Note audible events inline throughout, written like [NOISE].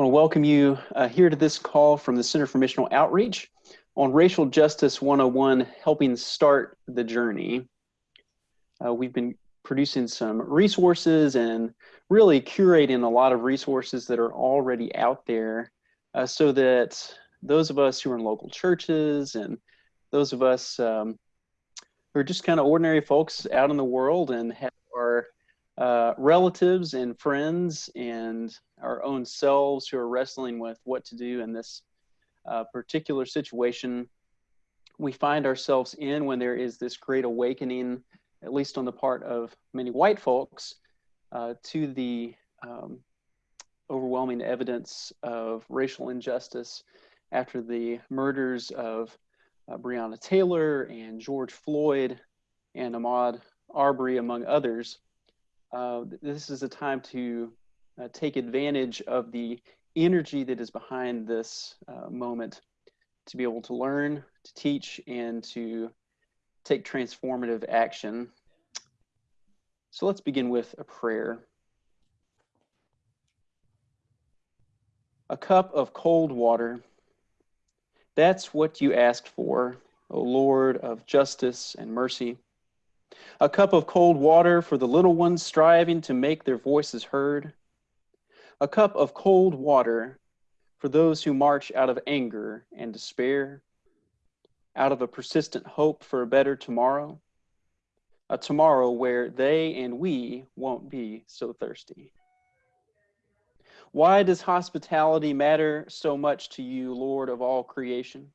I want to welcome you uh, here to this call from the Center for Missional Outreach on Racial Justice 101, helping start the journey. Uh, we've been producing some resources and really curating a lot of resources that are already out there uh, so that those of us who are in local churches and those of us um, who are just kind of ordinary folks out in the world and have our uh, relatives and friends and our own selves who are wrestling with what to do in this uh, particular situation. We find ourselves in when there is this great awakening, at least on the part of many white folks, uh, to the um, overwhelming evidence of racial injustice after the murders of uh, Breonna Taylor and George Floyd and Ahmaud Arbery, among others uh, this is a time to uh, take advantage of the energy that is behind this uh, moment to be able to learn, to teach, and to take transformative action. So let's begin with a prayer. A cup of cold water. That's what you asked for, O Lord of justice and mercy a cup of cold water for the little ones striving to make their voices heard, a cup of cold water for those who march out of anger and despair, out of a persistent hope for a better tomorrow, a tomorrow where they and we won't be so thirsty. Why does hospitality matter so much to you, Lord of all creation?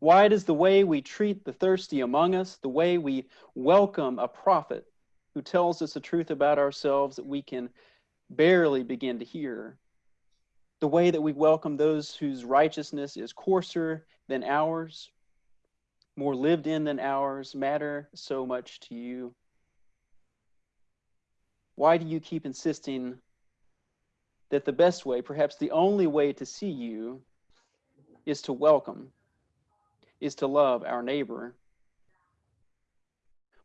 Why does the way we treat the thirsty among us, the way we welcome a prophet who tells us the truth about ourselves that we can barely begin to hear, the way that we welcome those whose righteousness is coarser than ours, more lived in than ours, matter so much to you? Why do you keep insisting that the best way, perhaps the only way to see you, is to welcome? Is to love our neighbor.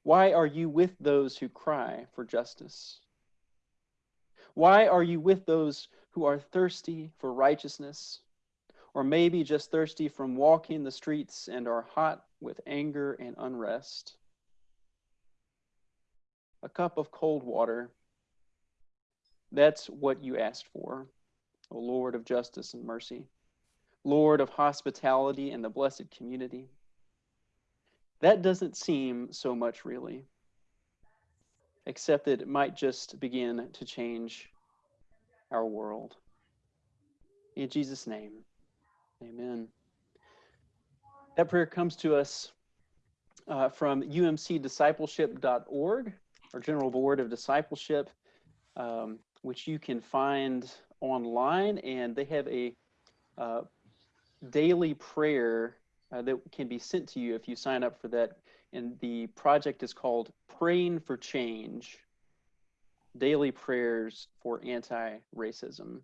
Why are you with those who cry for justice? Why are you with those who are thirsty for righteousness? Or maybe just thirsty from walking the streets and are hot with anger and unrest? A cup of cold water. That's what you asked for, O Lord of justice and mercy. Lord of hospitality and the blessed community. That doesn't seem so much really, except that it might just begin to change our world. In Jesus' name, amen. That prayer comes to us uh, from umcdiscipleship.org, our General Board of Discipleship, um, which you can find online, and they have a uh, daily prayer uh, that can be sent to you if you sign up for that. And the project is called Praying for Change Daily Prayers for Anti Racism.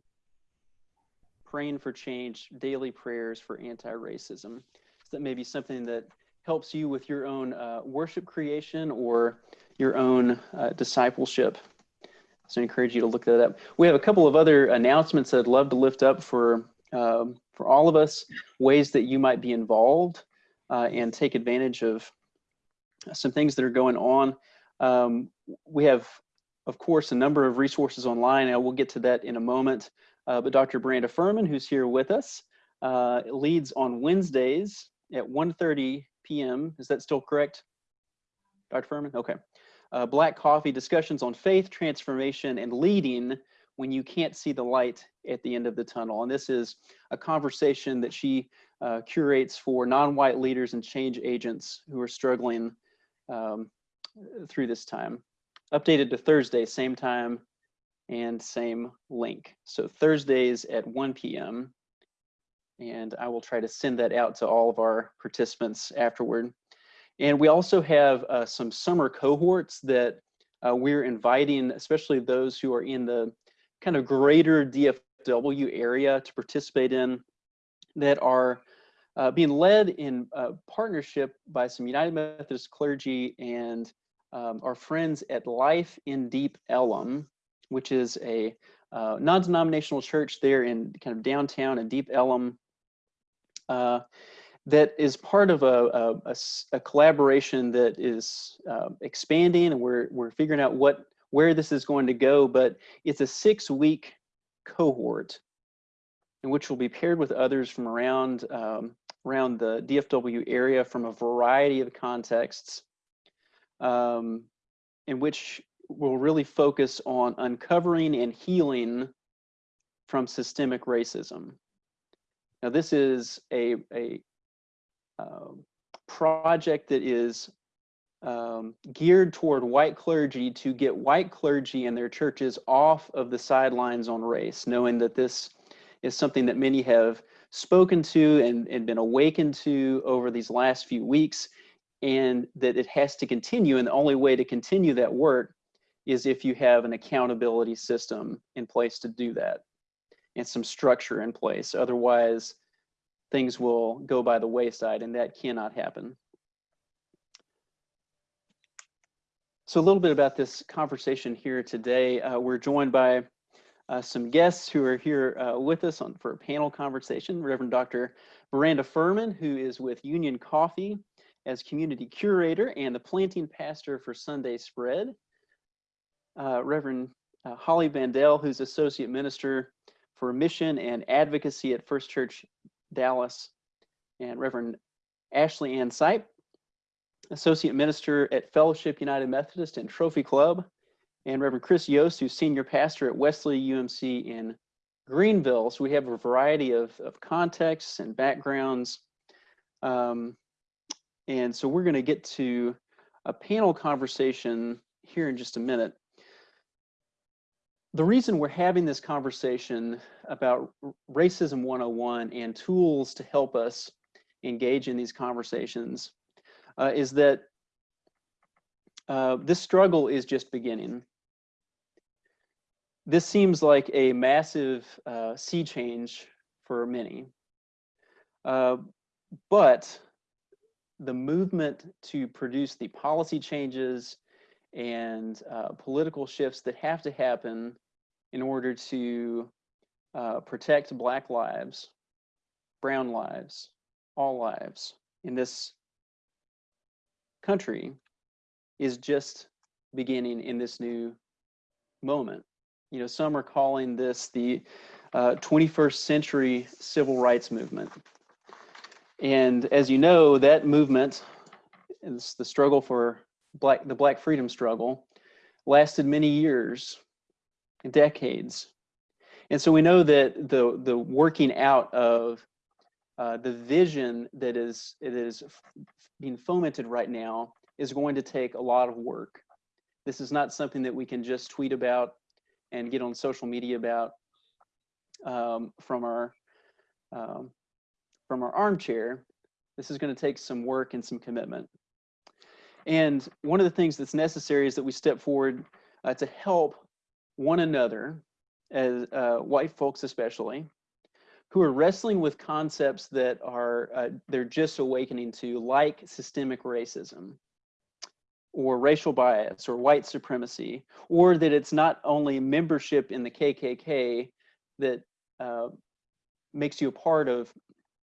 Praying for Change Daily Prayers for Anti Racism. So that may be something that helps you with your own uh, worship creation or your own uh, discipleship. So I encourage you to look that up. We have a couple of other announcements that I'd love to lift up for um, for all of us, ways that you might be involved uh, and take advantage of some things that are going on. Um, we have, of course, a number of resources online. I will get to that in a moment. Uh, but Dr. Branda Furman, who's here with us, uh, leads on Wednesdays at 1.30 p.m. Is that still correct, Dr. Furman? Okay. Uh, Black Coffee discussions on faith, transformation, and leading when you can't see the light at the end of the tunnel. And this is a conversation that she uh, curates for non-white leaders and change agents who are struggling um, through this time. Updated to Thursday, same time and same link. So Thursdays at 1 p.m. And I will try to send that out to all of our participants afterward. And we also have uh, some summer cohorts that uh, we're inviting, especially those who are in the kind of greater DFW area to participate in that are uh, being led in uh, partnership by some United Methodist clergy and um, our friends at Life in Deep Ellum, which is a uh, non-denominational church there in kind of downtown in Deep Ellum. Uh, that is part of a, a, a, collaboration that is uh, expanding and we're, we're figuring out what where this is going to go, but it's a six week cohort in which will be paired with others from around, um, around the DFW area from a variety of contexts um, in which we'll really focus on uncovering and healing from systemic racism. Now, this is a, a uh, project that is um, geared toward white clergy to get white clergy and their churches off of the sidelines on race, knowing that this is something that many have spoken to and, and been awakened to over these last few weeks, and that it has to continue. And the only way to continue that work is if you have an accountability system in place to do that and some structure in place. Otherwise, things will go by the wayside, and that cannot happen. So a little bit about this conversation here today. Uh, we're joined by uh, some guests who are here uh, with us on, for a panel conversation. Reverend Dr. Miranda Furman, who is with Union Coffee as community curator and the planting pastor for Sunday Spread. Uh, Reverend uh, Holly Vandell, who's associate minister for mission and advocacy at First Church Dallas, and Reverend Ashley Ann Sipe, Associate Minister at Fellowship United Methodist and Trophy Club, and Reverend Chris Yost, who's Senior Pastor at Wesley UMC in Greenville. So we have a variety of, of contexts and backgrounds. Um, and so we're going to get to a panel conversation here in just a minute. The reason we're having this conversation about Racism 101 and tools to help us engage in these conversations uh, is that uh, this struggle is just beginning. This seems like a massive uh, sea change for many. Uh, but the movement to produce the policy changes and uh, political shifts that have to happen in order to uh, protect Black lives, Brown lives, all lives in this country is just beginning in this new moment. You know, some are calling this the uh, 21st century civil rights movement. And as you know, that movement is the struggle for black, the black freedom struggle lasted many years, decades. And so we know that the, the working out of uh, the vision that is it is being fomented right now is going to take a lot of work. This is not something that we can just tweet about and get on social media about um, from our um, from our armchair. This is going to take some work and some commitment. And one of the things that's necessary is that we step forward uh, to help one another, as uh, white folks especially, who are wrestling with concepts that are uh, they're just awakening to like systemic racism or racial bias or white supremacy or that it's not only membership in the kkk that uh, makes you a part of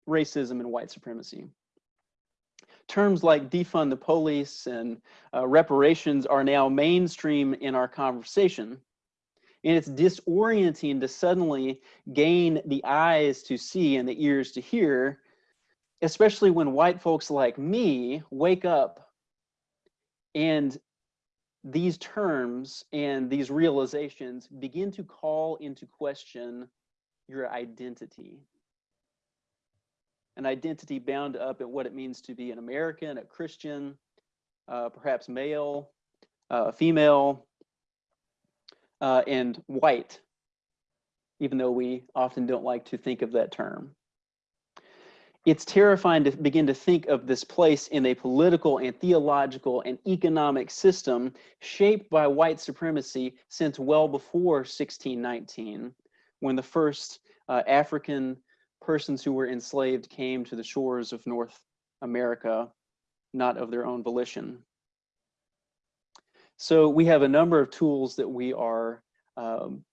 racism and white supremacy. Terms like defund the police and uh, reparations are now mainstream in our conversation and it's disorienting to suddenly gain the eyes to see and the ears to hear, especially when white folks like me wake up and these terms and these realizations begin to call into question your identity. An identity bound up at what it means to be an American, a Christian, uh, perhaps male, uh, female, uh, and white, even though we often don't like to think of that term. It's terrifying to begin to think of this place in a political and theological and economic system shaped by white supremacy since well before 1619, when the first uh, African persons who were enslaved came to the shores of North America, not of their own volition. So we have a number of tools that we are um,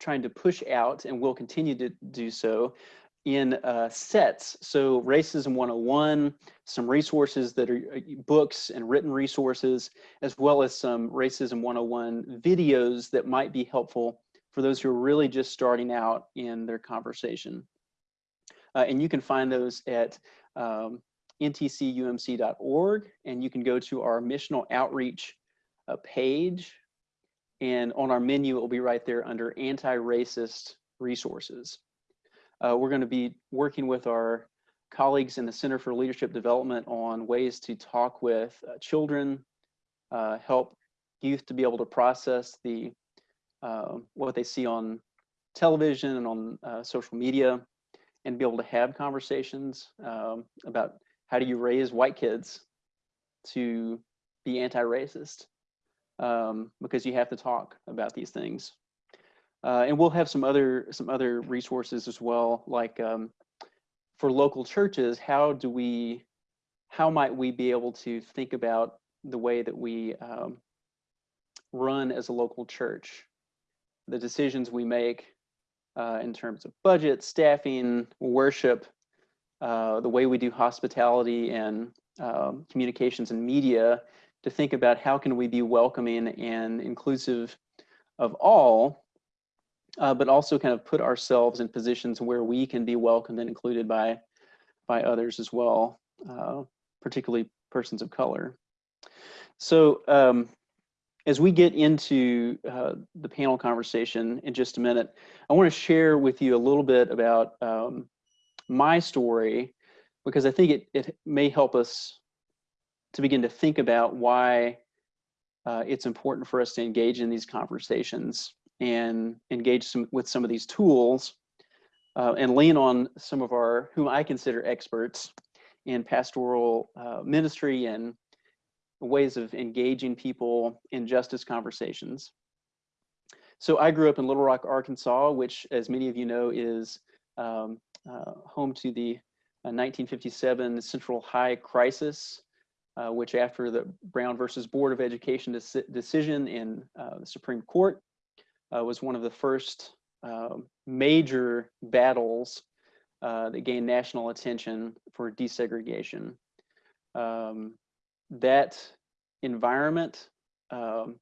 trying to push out and will continue to do so in uh, sets. So Racism 101, some resources that are uh, books and written resources, as well as some Racism 101 videos that might be helpful for those who are really just starting out in their conversation. Uh, and you can find those at um, ntcumc.org, and you can go to our missional outreach uh, page. And on our menu, it will be right there under anti-racist resources. Uh, we're going to be working with our colleagues in the Center for Leadership Development on ways to talk with uh, children, uh, help youth to be able to process the uh, what they see on television and on uh, social media, and be able to have conversations um, about how do you raise white kids to be anti-racist um, because you have to talk about these things. Uh, and we'll have some other some other resources as well, like um, for local churches, how do we, how might we be able to think about the way that we um, run as a local church, the decisions we make uh, in terms of budget, staffing, worship, uh, the way we do hospitality and um, communications and media to think about how can we be welcoming and inclusive of all, uh, but also kind of put ourselves in positions where we can be welcomed and included by, by others as well, uh, particularly persons of color. So um, as we get into uh, the panel conversation in just a minute, I want to share with you a little bit about um, my story because I think it, it may help us to begin to think about why uh, it's important for us to engage in these conversations and engage some, with some of these tools uh, and lean on some of our, whom I consider experts in pastoral uh, ministry and ways of engaging people in justice conversations. So I grew up in Little Rock, Arkansas, which as many of you know is um, uh, home to the 1957 uh, Central High Crisis, uh, which after the Brown versus Board of Education decision in uh, the Supreme Court uh, was one of the first um, major battles uh, that gained national attention for desegregation. Um, that environment, um,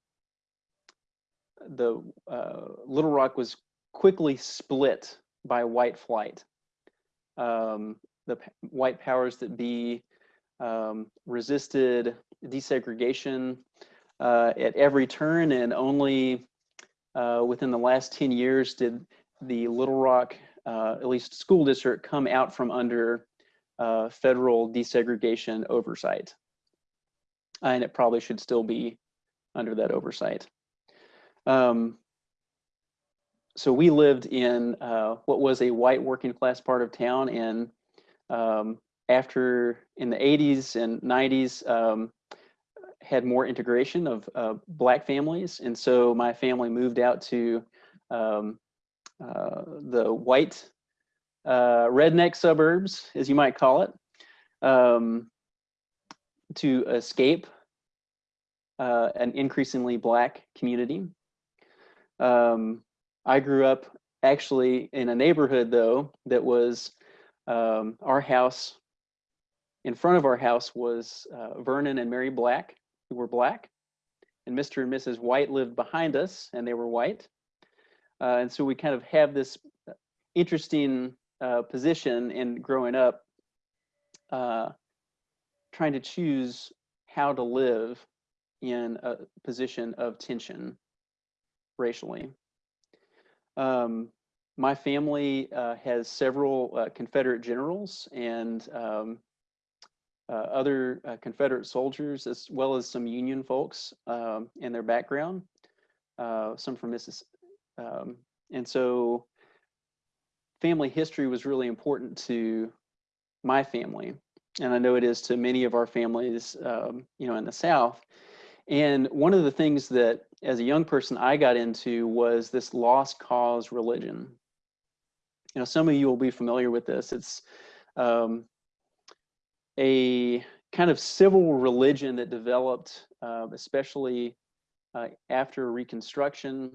the uh, Little Rock was quickly split by white flight. Um, the white powers that be um, resisted desegregation uh, at every turn and only uh, within the last 10 years did the Little Rock, uh, at least school district, come out from under uh, federal desegregation oversight. And it probably should still be under that oversight. Um, so we lived in uh, what was a white working class part of town and um, after in the 80s and 90s um, had more integration of uh, black families. And so my family moved out to um, uh, the white uh, redneck suburbs as you might call it um, to escape uh, an increasingly black community. Um, I grew up actually in a neighborhood though that was um, our house in front of our house was uh, Vernon and Mary Black, who were black, and Mr. and Mrs. White lived behind us, and they were white. Uh, and so we kind of have this uh, interesting uh, position in growing up, uh, trying to choose how to live in a position of tension racially. Um, my family uh, has several Confederate generals and um, other uh, Confederate soldiers, as well as some Union folks um, in their background, uh, some from Mississippi. Um, and so family history was really important to my family. And I know it is to many of our families, um, you know, in the South. And one of the things that as a young person I got into was this lost cause religion. You know, some of you will be familiar with this. It's um, a kind of civil religion that developed, uh, especially uh, after Reconstruction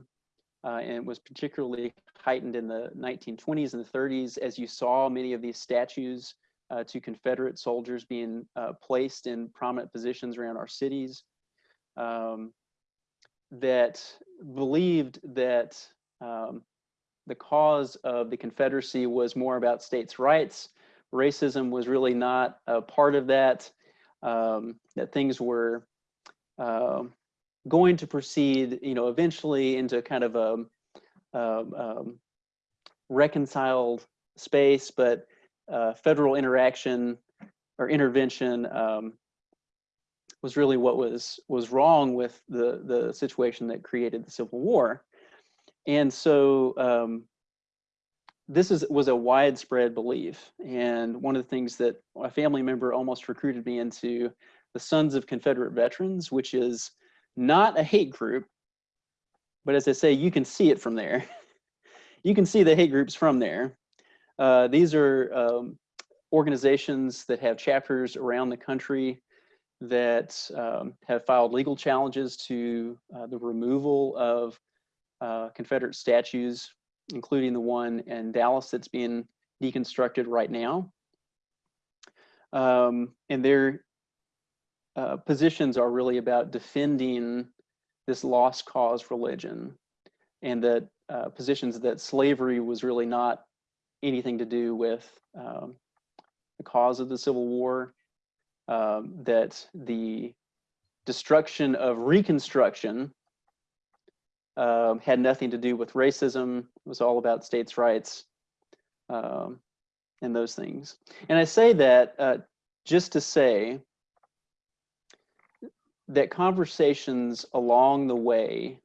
uh, and was particularly heightened in the 1920s and the 30s as you saw many of these statues uh, to Confederate soldiers being uh, placed in prominent positions around our cities um, that believed that um, the cause of the Confederacy was more about states' rights. Racism was really not a part of that, um, that things were uh, going to proceed, you know, eventually into kind of a, a um, reconciled space, but uh, federal interaction or intervention um, was really what was was wrong with the the situation that created the Civil War. And so um, this is was a widespread belief. And one of the things that a family member almost recruited me into the Sons of Confederate Veterans, which is not a hate group, but as I say, you can see it from there. [LAUGHS] you can see the hate groups from there. Uh, these are um, organizations that have chapters around the country that um, have filed legal challenges to uh, the removal of uh, Confederate statues, including the one in Dallas that's being deconstructed right now. Um, and their uh, positions are really about defending this lost cause religion and that uh, positions that slavery was really not anything to do with um, the cause of the Civil War, um, that the destruction of Reconstruction um, had nothing to do with racism. It was all about states' rights um, and those things. And I say that uh, just to say that conversations along the way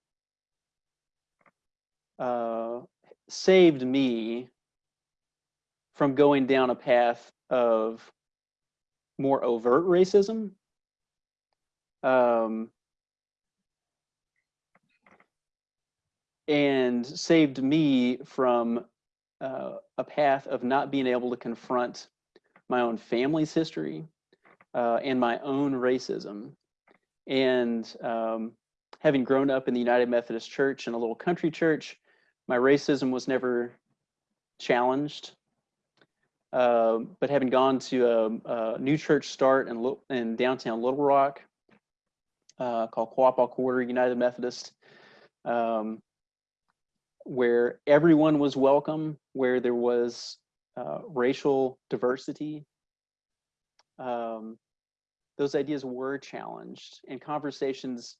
uh, saved me from going down a path of more overt racism. Um, and saved me from uh, a path of not being able to confront my own family's history uh, and my own racism. And um, having grown up in the United Methodist Church in a little country church, my racism was never challenged. Uh, but having gone to a, a, new church start in, in downtown Little Rock uh, called Quapaw Quarter United Methodist, um, where everyone was welcome, where there was uh, racial diversity. Um, those ideas were challenged and conversations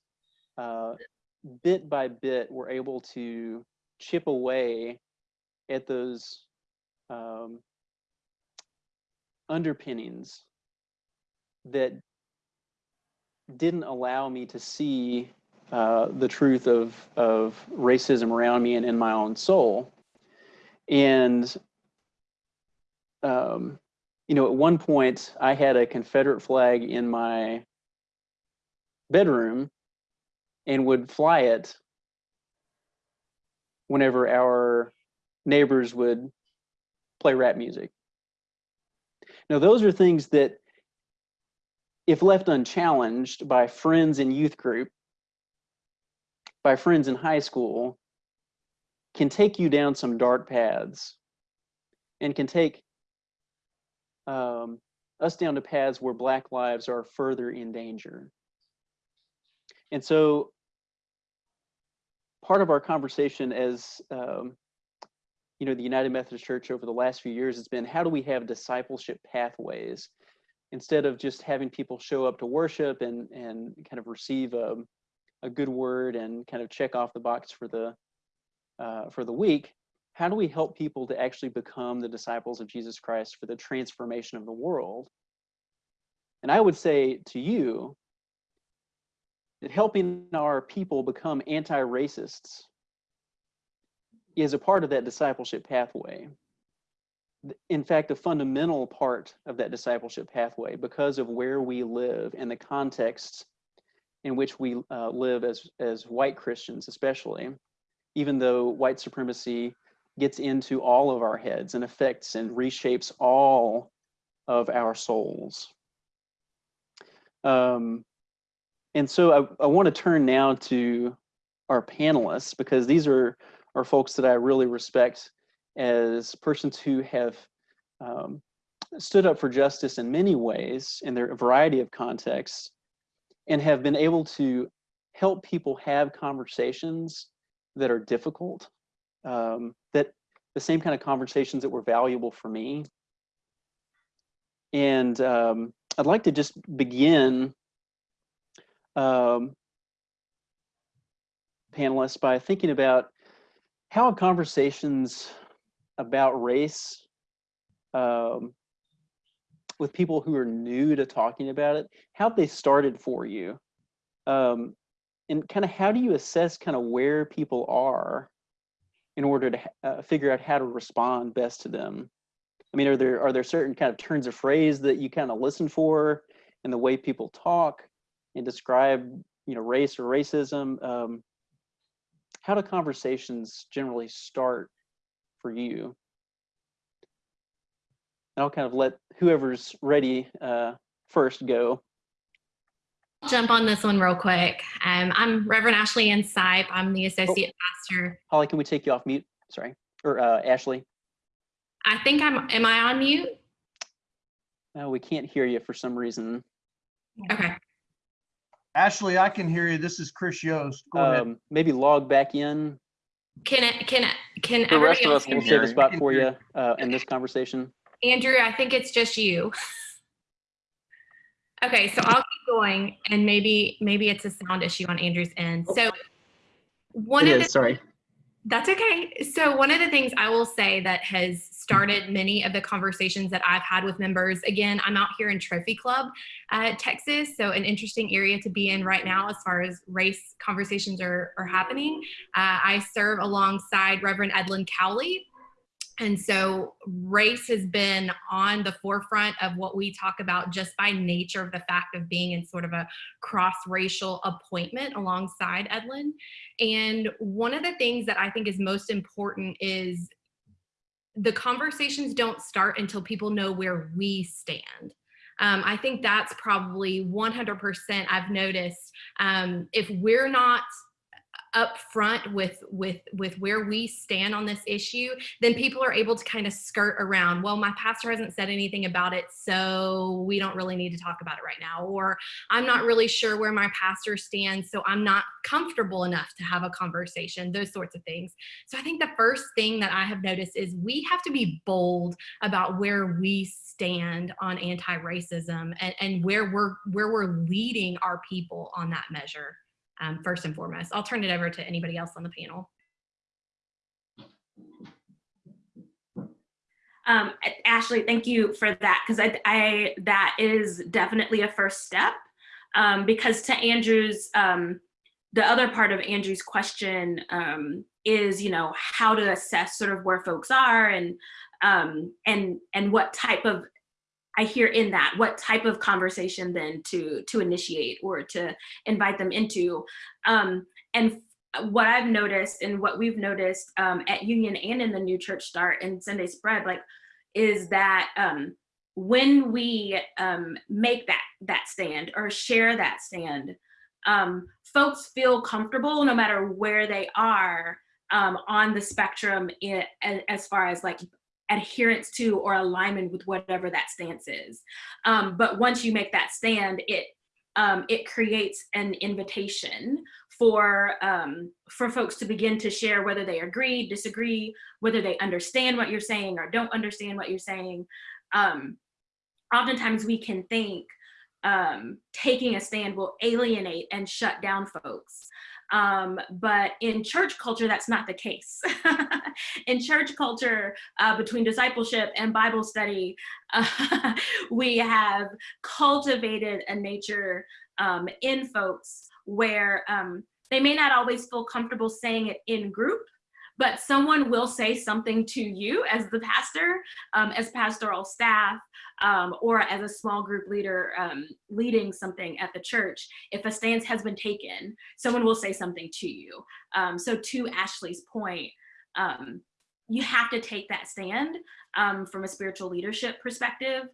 uh, bit by bit were able to chip away at those um, underpinnings that didn't allow me to see uh, the truth of, of racism around me and in my own soul. And, um, you know, at one point I had a Confederate flag in my bedroom and would fly it whenever our neighbors would play rap music. Now, those are things that, if left unchallenged by friends in youth group, by friends in high school can take you down some dark paths and can take um, us down to paths where black lives are further in danger. And so part of our conversation as um, you know the United Methodist Church over the last few years has been how do we have discipleship pathways instead of just having people show up to worship and and kind of receive a, um, a good word and kind of check off the box for the uh, for the week, how do we help people to actually become the disciples of Jesus Christ for the transformation of the world? And I would say to you that helping our people become anti-racists is a part of that discipleship pathway. In fact, a fundamental part of that discipleship pathway because of where we live and the context in which we uh, live as, as white Christians, especially, even though white supremacy gets into all of our heads and affects and reshapes all of our souls. Um, and so I, I want to turn now to our panelists because these are are folks that I really respect as persons who have um, stood up for justice in many ways in their variety of contexts and have been able to help people have conversations that are difficult, um, that the same kind of conversations that were valuable for me. And um, I'd like to just begin um, panelists by thinking about how conversations about race um, with people who are new to talking about it, how they started for you? Um, and kind of how do you assess kind of where people are in order to uh, figure out how to respond best to them? I mean, are there are there certain kind of turns of phrase that you kind of listen for in the way people talk and describe, you know, race or racism? Um, how do conversations generally start for you? And I'll kind of let whoever's ready uh, first go. Jump on this one real quick. Um, I'm Reverend Ashley Ann Sipe. I'm the associate oh. pastor. Holly, can we take you off mute? Sorry, or uh, Ashley. I think I'm. Am I on mute? No, we can't hear you for some reason. Okay. Ashley, I can hear you. This is Chris Yost. Go um, ahead. Maybe log back in. Can it? Can it? Can the rest of us will save a spot for you uh, in this conversation. Andrew, I think it's just you. [LAUGHS] okay, so I'll keep going, and maybe maybe it's a sound issue on Andrew's end. So one it of is, the, sorry. That's okay. So one of the things I will say that has started many of the conversations that I've had with members, again, I'm out here in Trophy Club, uh, Texas, so an interesting area to be in right now as far as race conversations are, are happening. Uh, I serve alongside Reverend Edlin Cowley, and so race has been on the forefront of what we talk about just by nature of the fact of being in sort of a cross-racial appointment alongside Edlin. And one of the things that I think is most important is the conversations don't start until people know where we stand. Um, I think that's probably 100% I've noticed. Um, if we're not upfront with with with where we stand on this issue then people are able to kind of skirt around well my pastor hasn't said anything about it so we don't really need to talk about it right now or i'm not really sure where my pastor stands so i'm not comfortable enough to have a conversation those sorts of things. So i think the first thing that i have noticed is we have to be bold about where we stand on anti-racism and, and where we're where we're leading our people on that measure um, first and foremost. I'll turn it over to anybody else on the panel. Um, Ashley, thank you for that because I, I, that is definitely a first step um, because to Andrew's um, the other part of Andrew's question um, is you know how to assess sort of where folks are and um, and and what type of I hear in that what type of conversation then to to initiate or to invite them into. Um, and what I've noticed and what we've noticed um, at Union and in the New Church Start and Sunday Spread, like, is that um, when we um, make that that stand or share that stand, um, folks feel comfortable no matter where they are um, on the spectrum in, as far as like adherence to or alignment with whatever that stance is. Um, but once you make that stand, it um, it creates an invitation for um, for folks to begin to share whether they agree, disagree, whether they understand what you're saying or don't understand what you're saying. Um, oftentimes we can think um, taking a stand will alienate and shut down folks. Um, but in church culture, that's not the case. [LAUGHS] in church culture, uh, between discipleship and Bible study, uh, [LAUGHS] we have cultivated a nature um, in folks where um, they may not always feel comfortable saying it in group, but someone will say something to you as the pastor, um, as pastoral staff, um, or as a small group leader um, leading something at the church. If a stance has been taken, someone will say something to you. Um, so to Ashley's point, um, you have to take that stand um, from a spiritual leadership perspective.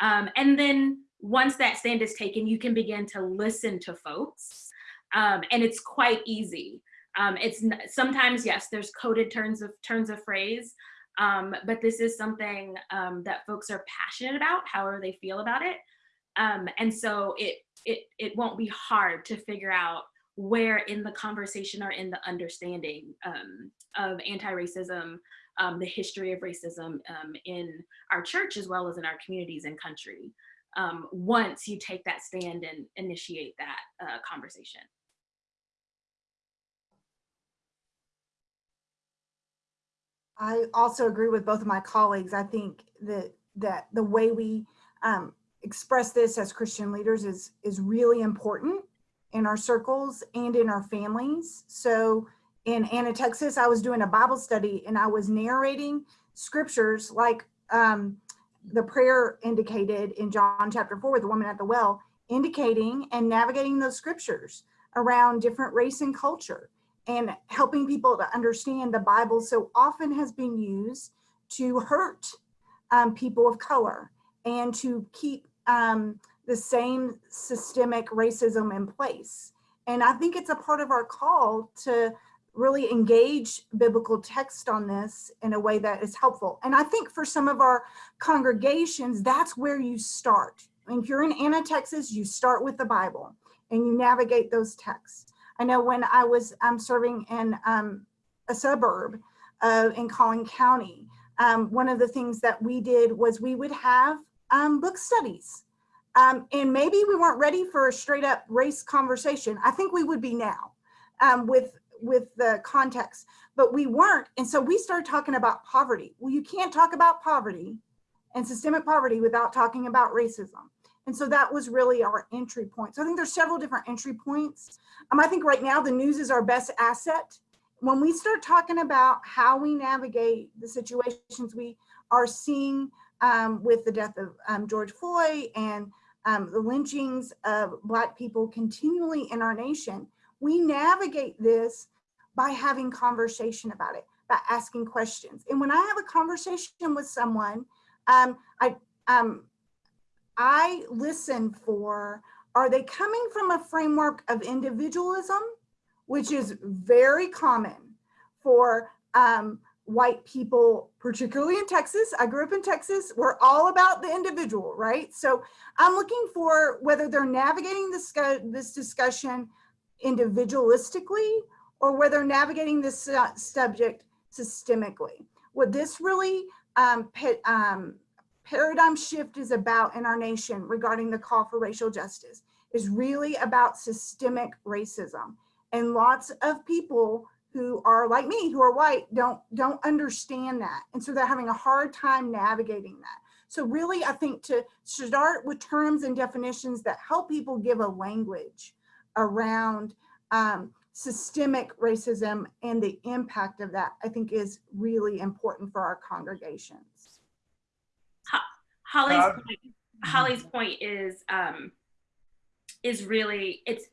and then once that stand is taken, you can begin to listen to folks. and it's quite easy Um, it's sometimes yes, there's coded turns of turns of phrase, um, but this is something um, that folks are passionate about, however they feel about it, um, and so it it it won't be hard to figure out where in the conversation or in the understanding um, of anti-racism, um, the history of racism um, in our church as well as in our communities and country. Once you take that stand and initiate that uh, conversation. I also agree with both of my colleagues. I think that that the way we um, express this as Christian leaders is is really important in our circles and in our families. So in Anna, Texas, I was doing a Bible study and I was narrating scriptures like um, the prayer indicated in John chapter four with the woman at the well, indicating and navigating those scriptures around different race and culture and helping people to understand the Bible so often has been used to hurt um, people of color and to keep um, the same systemic racism in place. And I think it's a part of our call to really engage biblical text on this in a way that is helpful. And I think for some of our congregations, that's where you start. If you're in Anna, Texas, you start with the Bible and you navigate those texts. I know when I was um, serving in um, a suburb uh, in Collin County, um, one of the things that we did was we would have um, book studies. Um, and maybe we weren't ready for a straight up race conversation. I think we would be now um, with, with the context, but we weren't. And so we started talking about poverty. Well, you can't talk about poverty and systemic poverty without talking about racism. And so that was really our entry point. So I think there's several different entry points. Um, I think right now the news is our best asset. When we start talking about how we navigate the situations we are seeing um, with the death of um, George Floyd and um, the lynchings of Black people continually in our nation, we navigate this by having conversation about it, by asking questions. And when I have a conversation with someone, um, I, um, I listen for, are they coming from a framework of individualism, which is very common for um, white people, particularly in Texas. I grew up in Texas. We're all about the individual, right? So I'm looking for whether they're navigating this, this discussion individualistically or whether navigating this subject systemically. What this really um, um, paradigm shift is about in our nation regarding the call for racial justice is really about systemic racism. And lots of people who are like me, who are white, don't, don't understand that. And so they're having a hard time navigating that. So really, I think to start with terms and definitions that help people give a language around um, systemic racism and the impact of that, I think is really important for our congregations. Holly's Uh, point, Holly's point is um, is really it's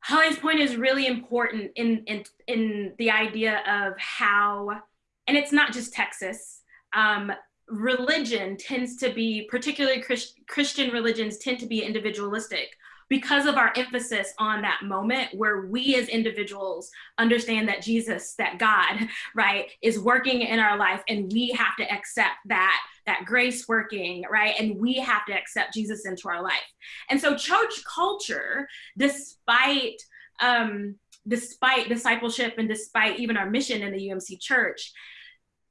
Holly's point is really important in in in the idea of how, and it's not just Texas. Um, religion tends to be, particularly Christ, Christian religions, tend to be individualistic because of our emphasis on that moment where we as individuals understand that Jesus, that God, [LAUGHS] right, is working in our life and we have to accept that that grace working, right? And we have to accept Jesus into our life. And so church culture, despite um, despite discipleship and despite even our mission in the UMC church,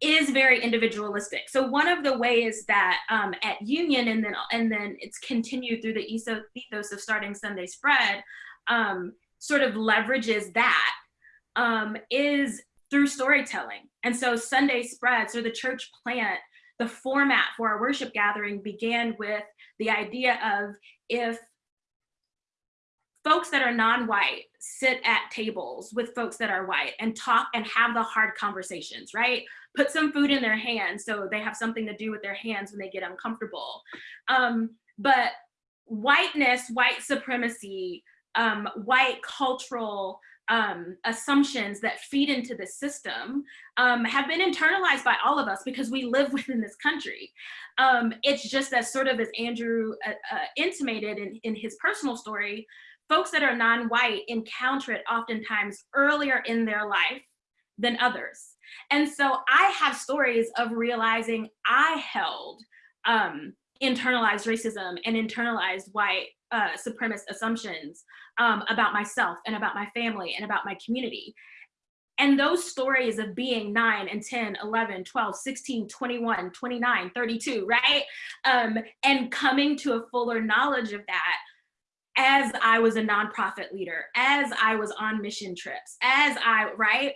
is very individualistic. So one of the ways that um, at Union and then and then it's continued through the ethos of starting Sunday Spread, um, sort of leverages that um, is through storytelling. And so Sunday Spread, so the church plant, the format for our worship gathering began with the idea of if folks that are non-white sit at tables with folks that are white and talk and have the hard conversations, right? Put some food in their hands so they have something to do with their hands when they get uncomfortable. Um, but whiteness, white supremacy, um, white cultural um, assumptions that feed into the system um, have been internalized by all of us because we live [LAUGHS] within this country. Um, it's just as sort of as Andrew uh, uh, intimated in, in his personal story, folks that are non-white encounter it oftentimes earlier in their life than others. And so I have stories of realizing I held um, internalized racism and internalized white uh, supremacist assumptions um, about myself and about my family and about my community. And those stories of being 9 and 10, 11, 12, 16, 21, 29, 32, right? Um, and coming to a fuller knowledge of that as I was a nonprofit leader, as I was on mission trips, as I, right?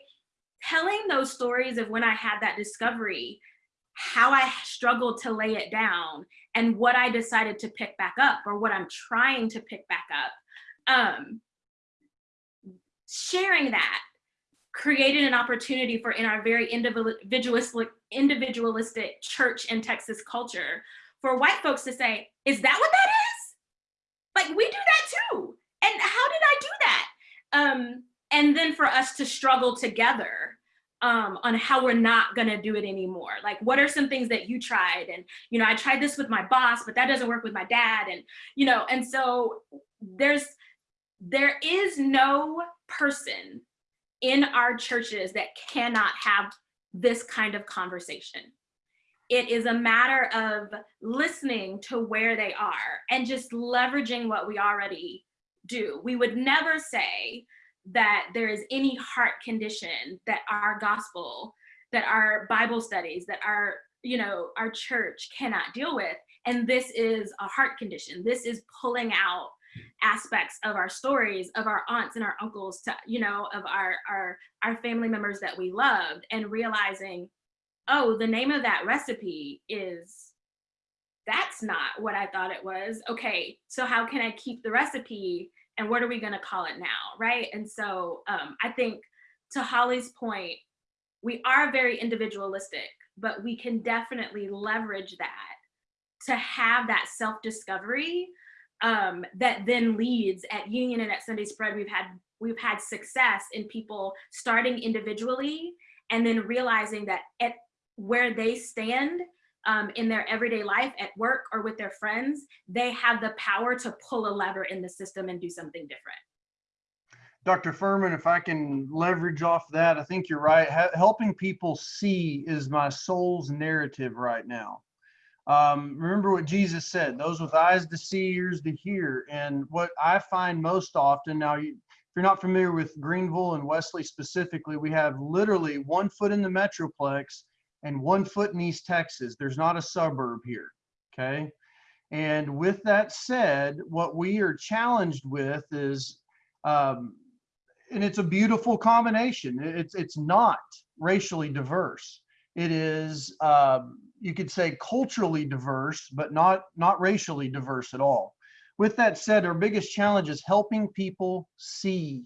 Telling those stories of when I had that discovery, how I struggled to lay it down and what I decided to pick back up or what I'm trying to pick back up. Um, sharing that created an opportunity for in our very individualistic, individualistic church and Texas culture for white folks to say, is that what that is? Like we do that too. And how did I do that? Um, and then for us to struggle together um, on how we're not gonna do it anymore. Like, what are some things that you tried? And, you know, I tried this with my boss, but that doesn't work with my dad. And, you know, and so there's, there is no person in our churches that cannot have this kind of conversation. It is a matter of listening to where they are and just leveraging what we already do. We would never say that there is any heart condition that our gospel, that our Bible studies, that our, you know, our church cannot deal with. And this is a heart condition. This is pulling out aspects of our stories of our aunts and our uncles to you know of our our our family members that we loved and realizing oh the name of that recipe is that's not what i thought it was. Okay so how can i keep the recipe and what are we going to call it now right? And so um, i think to holly's point we are very individualistic but we can definitely leverage that to have that self-discovery um, that then leads at Union and at Sunday Spread, we've had we've had success in people starting individually and then realizing that at where they stand um, in their everyday life at work or with their friends, they have the power to pull a lever in the system and do something different. Dr. Furman, if I can leverage off that, I think you're right. helping people see is my soul's narrative right now. Um, remember what Jesus said, those with eyes to see, ears to hear. And what I find most often now, you, if you're not familiar with Greenville and Wesley specifically, we have literally one foot in the Metroplex and one foot in East Texas. There's not a suburb here. Okay. And with that said, what we are challenged with is, um, and it's a beautiful combination. It's, it's not racially diverse. It is, um, you could say culturally diverse, but not, not racially diverse at all. With that said, our biggest challenge is helping people see.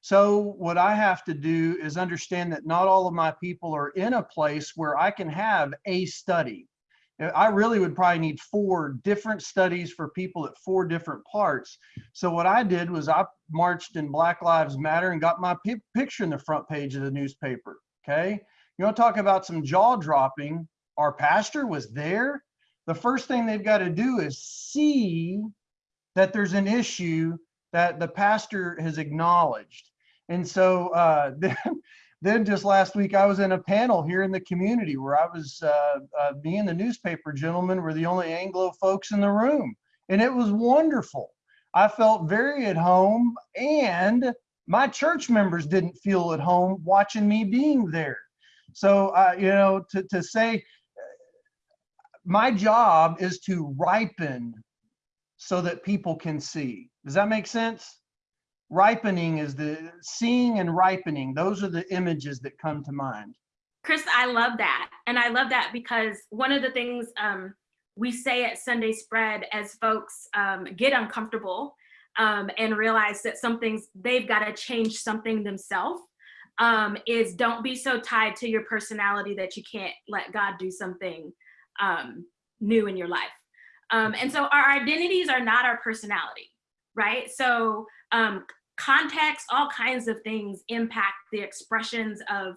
So what I have to do is understand that not all of my people are in a place where I can have a study. Uh, I really would probably need four different studies for people at four different parts. So what I did was I marched in Black Lives Matter and got my picture in the front page of the newspaper. Okay. You want to talk about some jaw dropping? Our pastor was there, the first thing they've got to do is see that there's an issue that the pastor has acknowledged. And so uh, [LAUGHS] then, then just last week, I was in a panel here in the community where I was, uh, uh, the newspaper gentlemen were the only Anglo folks in the room. And it was wonderful. I felt very at home and my church members didn't feel at home watching me being there. So, uh, you know, to, to say my job is to ripen so that people can see. Does that make sense? Ripening is the seeing and ripening. Those are the images that come to mind. Chris, I love that. And I love that because one of the things um, we say at Sunday Spread as folks um, get uncomfortable um, and realize that something's, they've got to change something themselves um, is don't be so tied to your personality that you can't let God do something um, new in your life. Um, and so our identities are not our personality, right? So um, context, all kinds of things impact the expressions of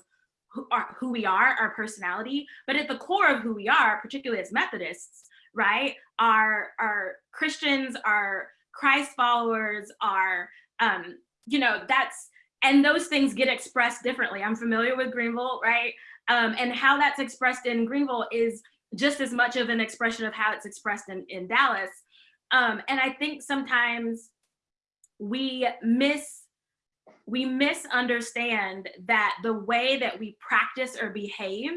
who, are, who we are, our personality. But at the core of who we are, particularly as Methodists, right, are, are Christians, are Christ followers are, um, you know, that's, and those things get expressed differently. I'm familiar with Greenville, right? Um, and how that's expressed in Greenville is just as much of an expression of how it's expressed in, in Dallas. Um, and I think sometimes we miss we misunderstand that the way that we practice or behave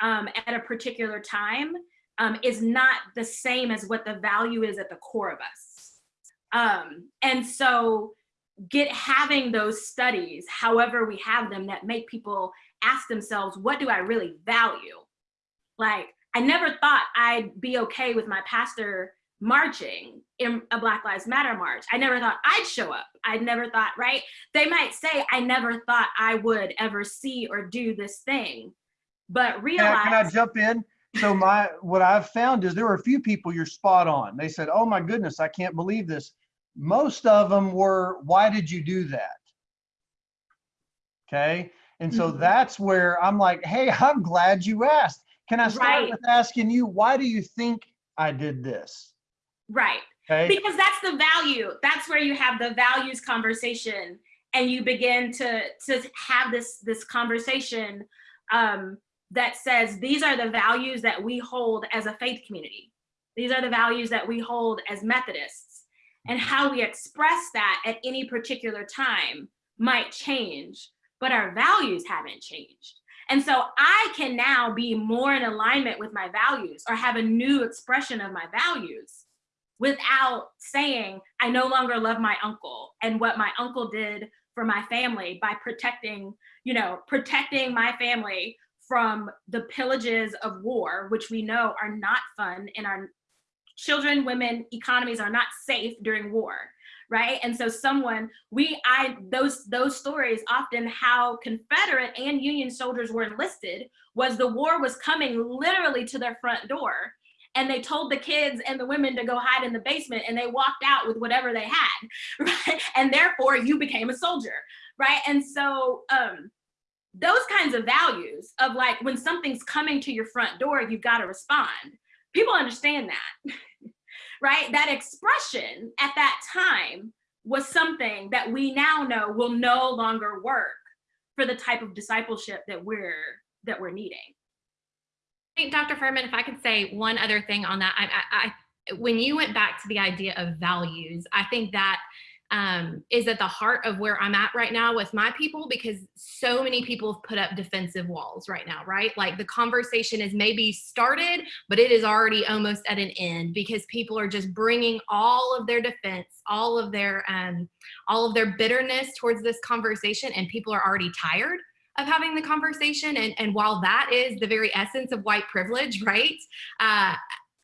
um, at a particular time um, is not the same as what the value is at the core of us. Um, and so get having those studies, however we have them, that make people ask themselves, what do I really value? Like, I never thought I'd be okay with my pastor marching in a Black Lives Matter march. I never thought I'd show up. I'd never thought, right? They might say, I never thought I would ever see or do this thing, but Can I, can I jump in? So my, what I've found is there were a few people you're spot on. They said, oh my goodness, I can't believe this. Most of them were, why did you do that? Okay. And so Mhm. that's where I'm like, hey, [LAUGHS] I'm glad you asked. Can I start Right. with asking you, why do you think I did this? Right. Okay. because that's the value that's where you have the values conversation and you begin to to have this this conversation um that says these are the values that we hold as a faith community these are the values that we hold as methodists and how we express that at any particular time might change but our values haven't changed and so i can now be more in alignment with my values or have a new expression of my values without saying I no longer love my uncle and what my uncle did for my family by protecting, you know, protecting my family from the pillages of war, which we know are not fun and our children, women, economies are not safe during war, right? And so someone, we, I, those, those stories often how Confederate and Union soldiers were enlisted was the war was coming literally to their front door and they told the kids and the women to go hide in the basement and they walked out with whatever they had [LAUGHS] right? And therefore you became a soldier right? And so um those kinds of values of like when something's coming to your front door you've got to respond. People understand that [LAUGHS] right that expression at that time was something that we now know will no longer work for the type of discipleship that we're that we're needing I think Dr. Furman, if I could say one other thing on that, I, I, I when you went back to the idea of values, I think that um, is at the heart of where I'm at right now with my people because so many people have put up defensive walls right now, right? Like the conversation is maybe started, but it is already almost at an end because people are just bringing all of their defense, all of their, um, all of their bitterness towards this conversation, and people are already tired of having the conversation. And, and while that is the very essence of white privilege, right? Uh,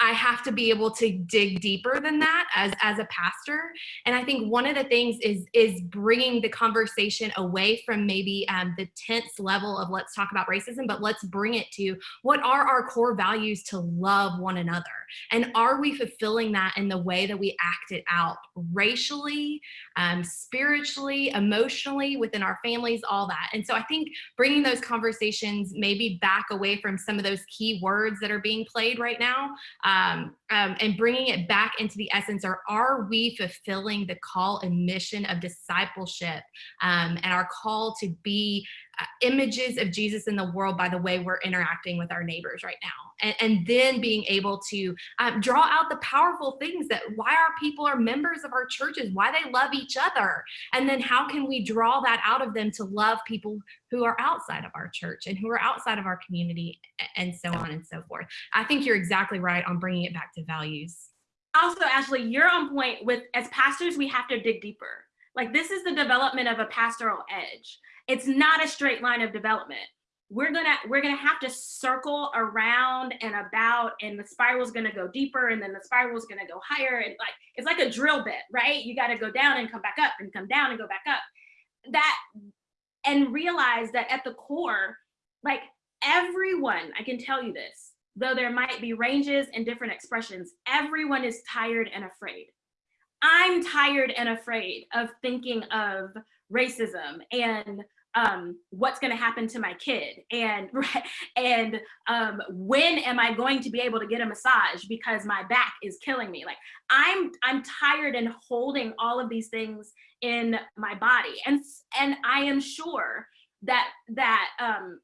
I have to be able to dig deeper than that as, as a pastor. And I think one of the things is, is bringing the conversation away from maybe um, the tense level of let's talk about racism, but let's bring it to what are our core values to love one another? And are we fulfilling that in the way that we act it out racially, um, spiritually, emotionally, within our families, all that. And so I think bringing those conversations maybe back away from some of those key words that are being played right now um, um, and bringing it back into the essence or are we fulfilling the call and mission of discipleship um, and our call to be images of Jesus in the world by the way we're interacting with our neighbors right now. And, and then being able to um, draw out the powerful things that why our people are members of our churches, why they love each other. And then how can we draw that out of them to love people who are outside of our church and who are outside of our community and so on and so forth. I think you're exactly right on bringing it back to values. also ashley you're on point with as pastors we have to dig deeper like this is the development of a pastoral edge it's not a straight line of development. We're gonna we're gonna have to circle around and about and the spiral's gonna go deeper and then the spiral's gonna go higher and like it's like a drill bit right? You got to go down and come back up and come down and go back up. That and realize that at the core like everyone i can tell you this though there might be ranges and different expressions, everyone is tired and afraid. I'm tired and afraid of thinking of racism and um, what's going to happen to my kid and [LAUGHS] and um, when am I going to be able to get a massage because my back is killing me like I'm I'm tired and holding all of these things in my body and and I am sure that that um,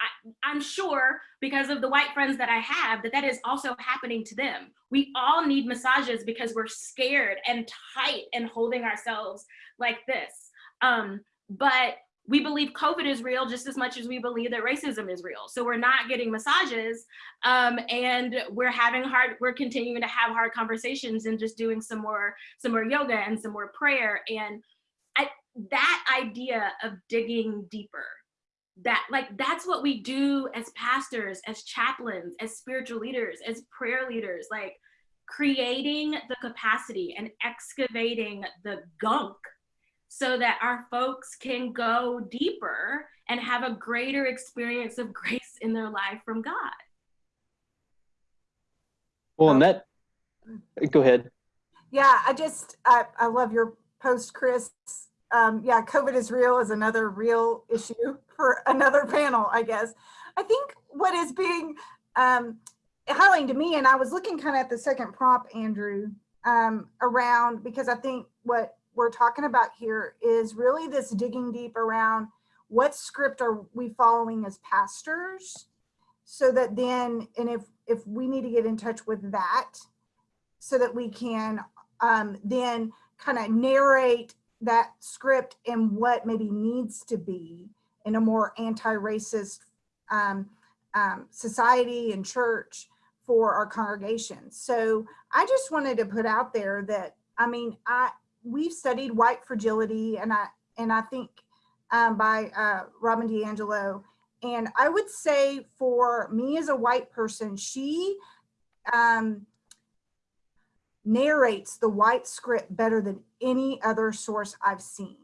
I, I'm sure because of the white friends that I have that that is also happening to them. We all need massages because we're scared and tight and holding ourselves like this. Um, but we believe COVID is real just as much as we believe that racism is real. So we're not getting massages um, and we're having hard, we're continuing to have hard conversations and just doing some more, some more yoga and some more prayer. And I, that idea of digging deeper, that like, that's what we do as pastors, as chaplains, as spiritual leaders, as prayer leaders, like creating the capacity and excavating the gunk so that our folks can go deeper and have a greater experience of [LAUGHS] grace in their life from God. Well, and that, go ahead. Yeah, I just, I, I love your post, Chris. Um, yeah, COVID is real is another real issue [LAUGHS] for another panel, I guess. I think what is being um, highlighting to me, and I was looking kind of at the second prop, Andrew, um, around, because I think what we're talking about here is really this digging deep around what script are we following as pastors so that then and if if we need to get in touch with that so that we can um, then kind of narrate that script and what maybe needs to be in a more anti-racist um, um, society and church for our congregation. So I just wanted to put out there that, I mean, I, we've studied white fragility and I and I think um, by uh, Robin DiAngelo. And I would say for me as a white person, she um, narrates the white script better than any other source I've seen.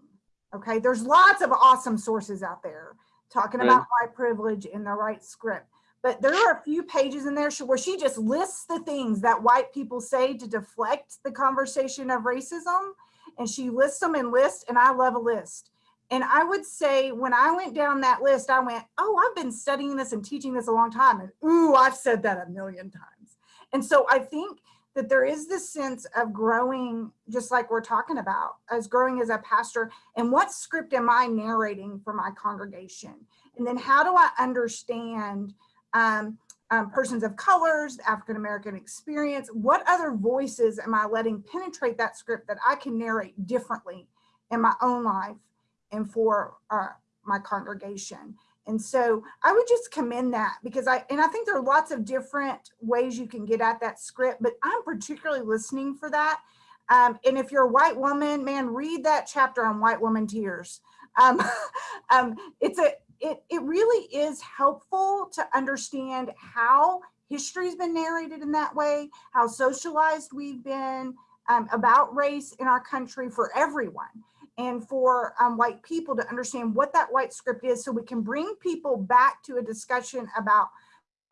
Okay, there's lots of awesome sources out there talking about white privilege in the right script. But there are a few pages in there where she just lists the things that white people say to deflect the conversation of racism and she lists them in lists and I love a list. And I would say when I went down that list, I went, oh, I've been studying this and teaching this a long time. And ooh, I've said that a million times. And so I think that there is this sense of growing, just like we're talking about, as growing as a pastor. And what script am I narrating for my congregation? And then how do I understand um, um, persons of colors, African American experience, what other voices am I letting penetrate that script that I can narrate differently in my own life and for uh, my congregation? And so I would just commend that because I, and I think there are lots of different ways you can get at that script, but I'm particularly listening for that. Um, and if you're a white woman, man, read that chapter on white woman tears. Um, [LAUGHS] um, it's a, it, it really is helpful to understand how history's been narrated in that way, how socialized we've been um, about race in our country for everyone and for um, white people to understand what that white script is so we can bring people back to a discussion about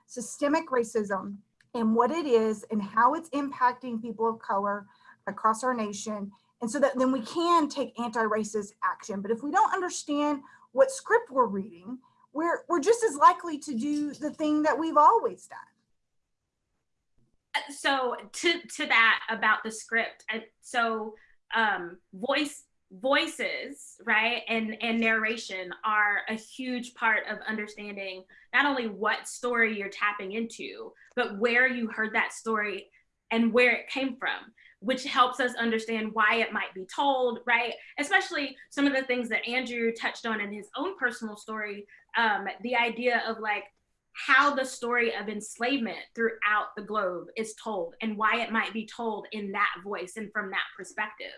systemic racism and what it is and how it's impacting people of color across our nation. And so that then we can take anti-racist action. But if we don't understand what script we're reading, we're, we're just as likely to do the thing that we've always done. Uh, so to, to that about the script, and so um, voice voices right and and narration are a huge part of understanding not only what story you're tapping into but where you heard that story and where it came from which helps us understand why it might be told, right? Especially some of the things that Andrew touched on in his own personal story, um, the idea of like how the story of enslavement throughout the globe is told and why it might be told in that voice and from that perspective.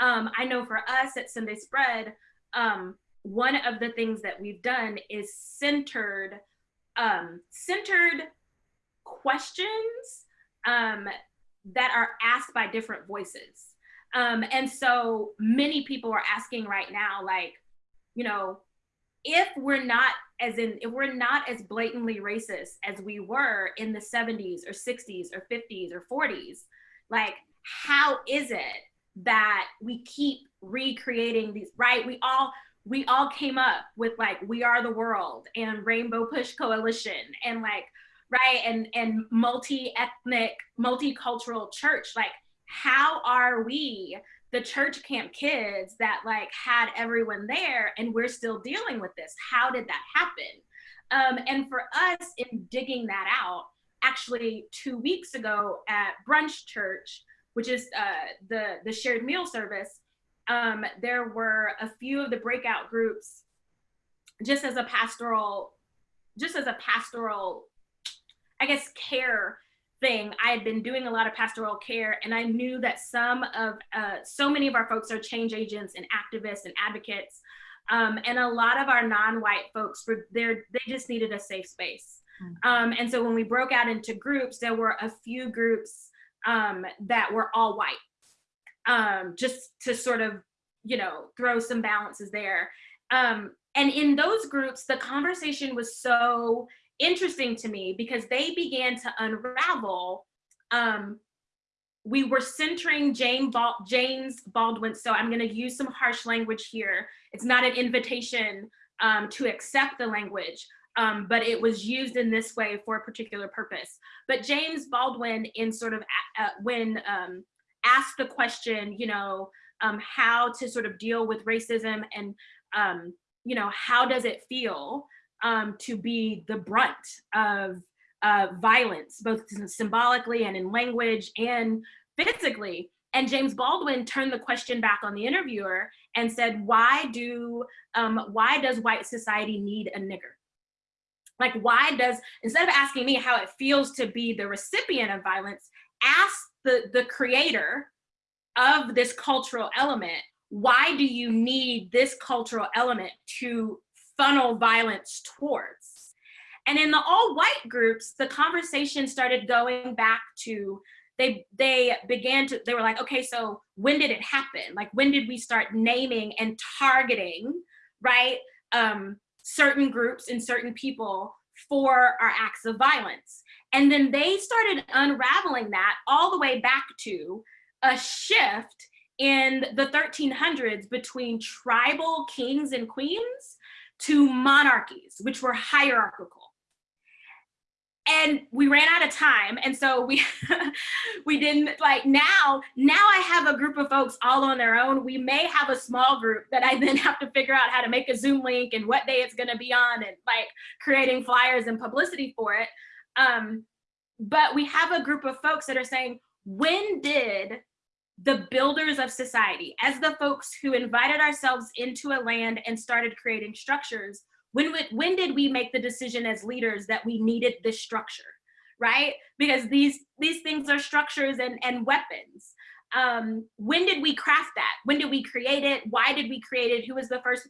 Um, I know for us at Sunday Spread, um, one of the things that we've done is centered, um, centered questions um, that are asked by different voices. Um, and so many people are asking right now, like, you know, if we're not as in, if we're not as blatantly racist as we were in the 70s or 60s or 50s or 40s, like, how is it that we keep recreating these, right? We all, we all came up with like we are the world and rainbow push coalition and like right and and multi-ethnic multicultural church like how are we the church camp kids that like had everyone there and we're still dealing with this? How did that happen? Um, and for us in digging that out actually two weeks ago at brunch church which is uh, the the shared meal service um, there were a few of the breakout groups just as a pastoral just as a pastoral i guess care thing. I had been doing a lot of pastoral care and i knew that some of uh, so many of our folks are change agents and activists and advocates um, and a lot of our non-white folks were there they just needed a safe space. Um, and so when we broke out into groups there were a few groups um, that were all white um, just to sort of, you know, throw some balances there. Um, and in those groups, the conversation was so interesting to me because they began to unravel. Um, we were centering Bal James Baldwin, so I'm going to use some harsh language here. It's not an invitation um, to accept the language, um, but it was used in this way for a particular purpose. But James Baldwin, in sort of uh, when um, asked the question, you know, um, how to sort of deal with racism and, um, you know, how does it feel um, to be the brunt of uh, violence, both symbolically and in language and physically. And James Baldwin turned the question back on the interviewer and said, why do, um, why does white society need a nigger? Like, why does, instead of asking me how it feels to be the recipient of violence, ask the, the creator of this cultural element, why do you need this cultural element to funnel violence towards? And in the all white groups, the conversation started going back to, they, they began to, they were like, okay, so when did it happen? Like, when did we start naming and targeting, right? Um, certain groups and certain people for our acts of violence. And then they started unraveling that all the way back to a shift in the 1300s between tribal kings and queens to monarchies, which were hierarchical. And we ran out of time. And so we [LAUGHS] we didn't like now, now I have a group of folks all on their own. We may have a small group that I then [LAUGHS] have to figure out how to make a Zoom link and what day it's gonna be on and like creating flyers and publicity for it. Um, but we have a group of folks that are saying, when did the builders of society, as the folks who invited ourselves into a land and started creating structures, when, when did we make the decision as leaders that we needed this structure, right? Because these, these things are structures and, and weapons. Um, when did we craft that? When did we create it? Why did we create it? Who was the first?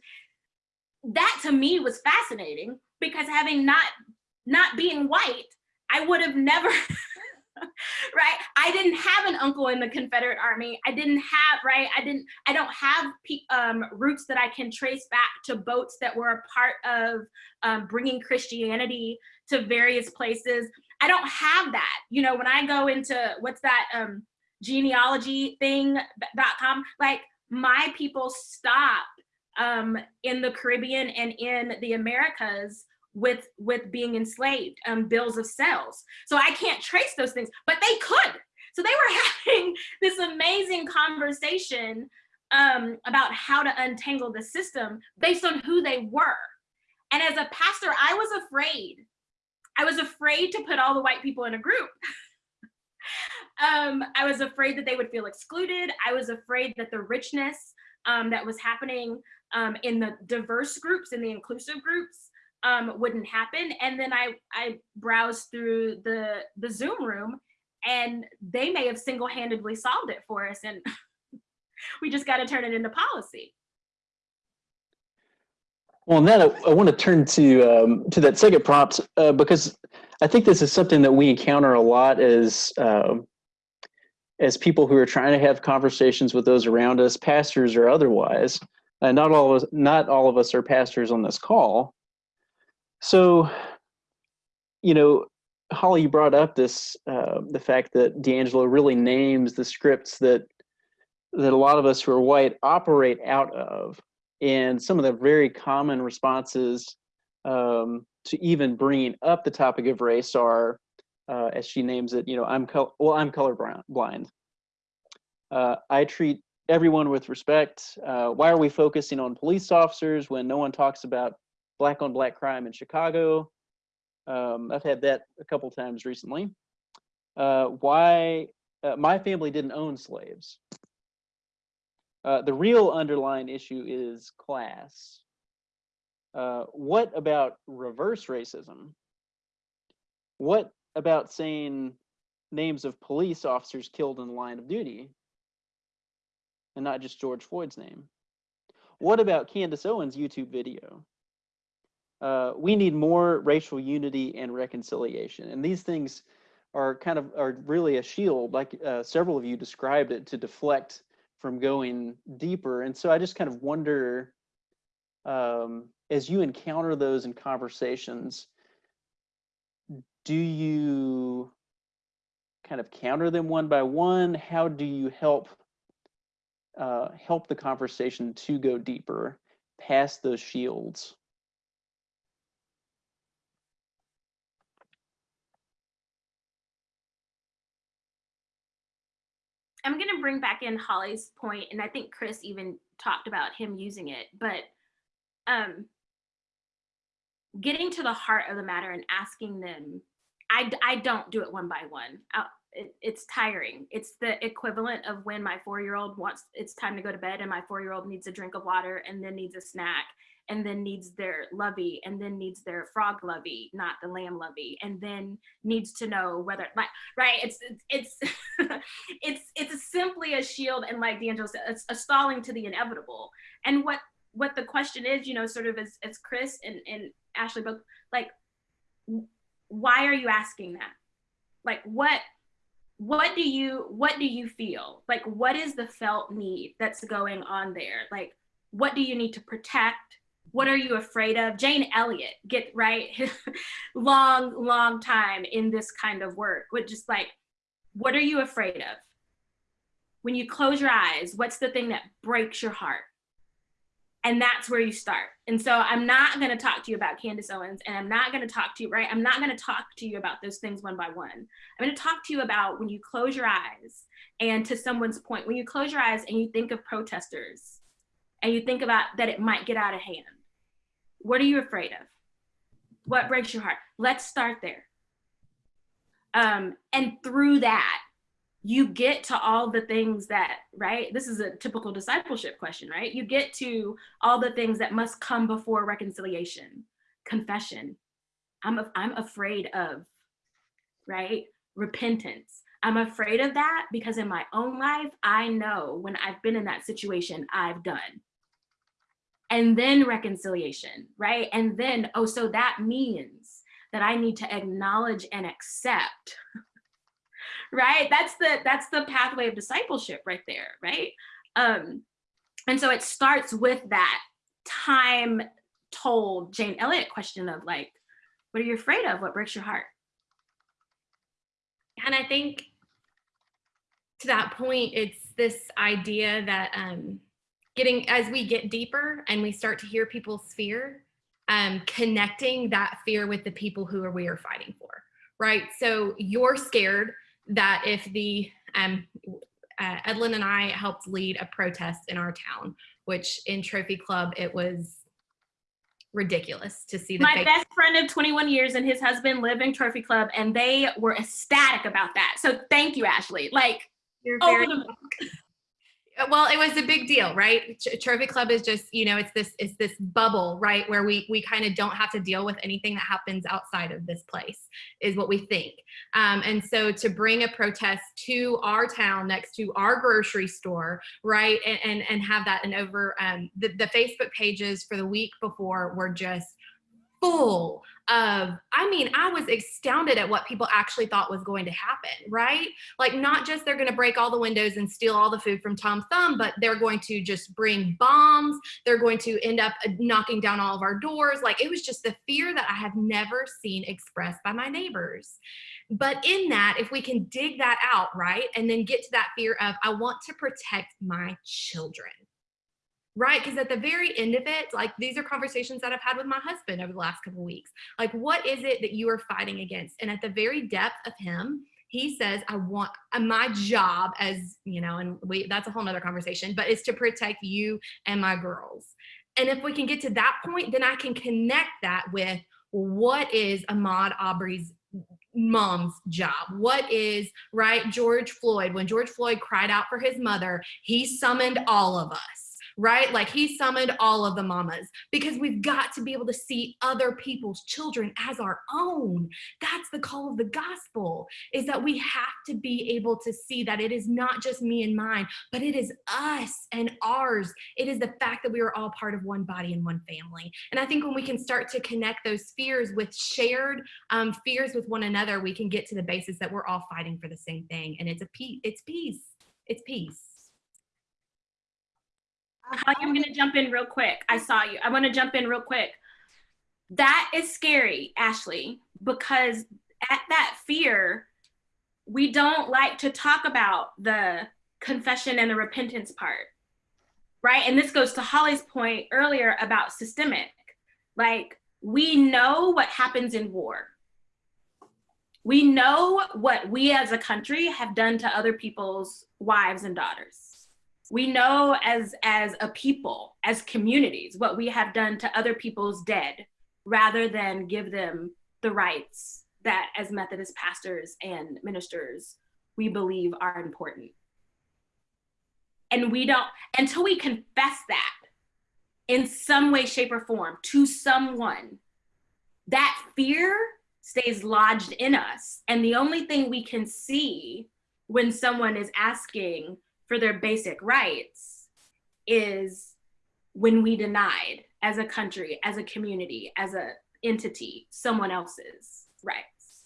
That to me was fascinating because having not, not being white, I would have never, [LAUGHS] right? I didn't have an uncle in the Confederate Army. I didn't have, right? I didn't, I don't have um, roots that I can trace back to boats that were a part of um, bringing Christianity to various places. I don't have that. You know, when I go into, what's that um, genealogy thing.com, like my people stop um, in the Caribbean and in the Americas with with being enslaved um bills of sales. So i can't trace those things but they could. So they were [LAUGHS] having this amazing conversation um about how to untangle the system based on who they were. And as a pastor i was afraid. I was afraid to put all the white people in a group. [LAUGHS] Um i was afraid that they would feel excluded. I was afraid that the richness um that was happening um in the diverse groups and the inclusive groups um, wouldn't happen. And then I, I browsed through the, the Zoom room and they may have single-handedly solved it for us. And [LAUGHS] we just got to turn it into policy. Well, and that I, I want to turn to um, to that second prompt uh, because I think this is something that we encounter a lot as um, as people who are trying to have conversations with those around us, pastors or otherwise. Uh, not all of us, not all of us are pastors on this call, so, you know, Holly, you brought up this uh, the fact that DiAngelo really names the scripts that that a lot of us who are white operate out of, And some of the very common responses um, to even bringing up the topic of race are, uh, as she names it, you know, I'm col- well, I'm colorblind. Blind. Uh, I treat everyone with respect. Uh, why are we focusing on police officers when no one talks about black on black crime in Chicago? Um, I've had that a couple times recently. Uh, why uh, my family didn't own slaves. Uh, the real underlying issue is class. Uh, what about reverse racism? What about saying names of police officers killed in the line of duty and not just George Floyd's name? What about Candace Owens' YouTube video? Uh, we need more racial unity and reconciliation. And these things are kind of are really a shield, like uh, several of you described it, to deflect from going deeper. And so I just kind of wonder, um, as you encounter those in conversations, do you kind of counter them one by one? How do you help uh, help the conversation to go deeper past those shields? I'm going to bring back in Holly's point, and I think Chris even talked about him using it, but um, getting to the heart of the matter and asking them, I, I don't do it one by one. I, it, it's tiring. It's the equivalent of when my four-year-old wants, it's time to go to bed and my four-year-old needs a drink of water and then needs a snack and then needs their lovey and then needs their frog lovey, not the lamb lovey, and then needs to know whether like right. It's it's it's [LAUGHS] it's it's simply a shield and like DiAngelo said, it's a stalling to the inevitable. And what what the question is, you know, sort of as as Chris and and Ashley both like, why are you asking that? Like what what do you what do you feel like what is the felt need that's going on there like what do you need to protect what are you afraid of? Jane Elliott, get right, [LAUGHS] long, long time in this kind of work, which just like, what are you afraid of? When you close your eyes, what's the thing that breaks your heart? And that's where you start. And so I'm not gonna talk to you about Candace Owens and I'm not gonna talk to you, right? I'm not gonna talk to you about those things one by one. I'm gonna talk to you about when you close your eyes and to someone's point, when you close your eyes and you think of protesters and you think about that it might get out of hand what are you afraid of? What breaks your heart? Let's start there. Um, and through that, you get to all the things that, right? This is a typical discipleship question, right? You get to all the things that must come before reconciliation, confession. I'm, I'm afraid of, right? Repentance. I'm afraid of that because in my own life, I know when I've been in that situation, I've done and then reconciliation, right? And then, oh, so that means that I need to acknowledge and accept, [LAUGHS] right? That's the that's the pathway of discipleship right there, right? Um, and so it starts with that time told Jane Elliott question of like, what are you afraid of? What breaks your heart? And I think to that point, it's this idea that um, getting as we get deeper and we start to hear people's fear um, connecting that fear with the people who are we are fighting for right so you're scared that if the um, uh, Edlin and I helped lead a protest in our town, which in Trophy Club, it was ridiculous to see the My best friend of 21 years and his husband live in Trophy Club and they were ecstatic about that. So thank you, Ashley. Like, You're very well it was a big deal right? Trophy club is just you know it's this it's this bubble right where we we kind of don't have to deal with anything that happens outside of this place is what we think. Um, and so to bring a protest to our town next to our grocery store right and and, and have that and over um, the, the facebook pages for the week before were just full of i mean i was astounded at what people actually thought was going to happen right? Like not just they're going to break all the windows and steal all the food from tom thumb but they're going to just bring bombs. They're going to end up uh, knocking down all of our doors. Like it was just the fear that i have never seen expressed by my neighbors. But in that if we can dig that out right and then get to that fear of i want to protect my children right because at the very end of it like these are conversations that i've had with my husband over the last couple weeks. Like what is it that you are fighting against? And at the very depth of him he says i want uh, my job as you know and we that's a whole nother conversation but it's to protect you and my girls. And if we can get to that point then i can connect that with what is Ahmaud Arbery's mom's job? What is right george floyd? When george floyd cried out for his mother he summoned all of us right? Like he summoned all of the mamas because we've got to be able to see other people's children as our own. That's the call of the gospel is that we have to be able to see that it is not just me and mine, but it is us and ours. It is the fact that we are all part of one body and one family. And I think when we can start to connect those fears with shared um, fears with one another, we can get to the basis that we're all fighting for the same thing. And it's a peace. It's peace. It's peace. I'm going to jump in real quick. I saw you. I want to jump in real quick. That is scary, Ashley, because at that fear, we don't like to talk about the confession and the repentance part, right? And this goes to Holly's point earlier about systemic. Like, we know what happens in war. We know what we as a country have done to other people's wives and daughters we know as as a people as communities what we have done to other people's dead rather than give them the rights that as methodist pastors and ministers we believe are important. And we don't until we confess that in some way shape or form to someone that fear stays lodged in us. And the only thing we can see when someone is asking for their basic rights is when we denied as a country, as a community, as a entity, someone else's rights.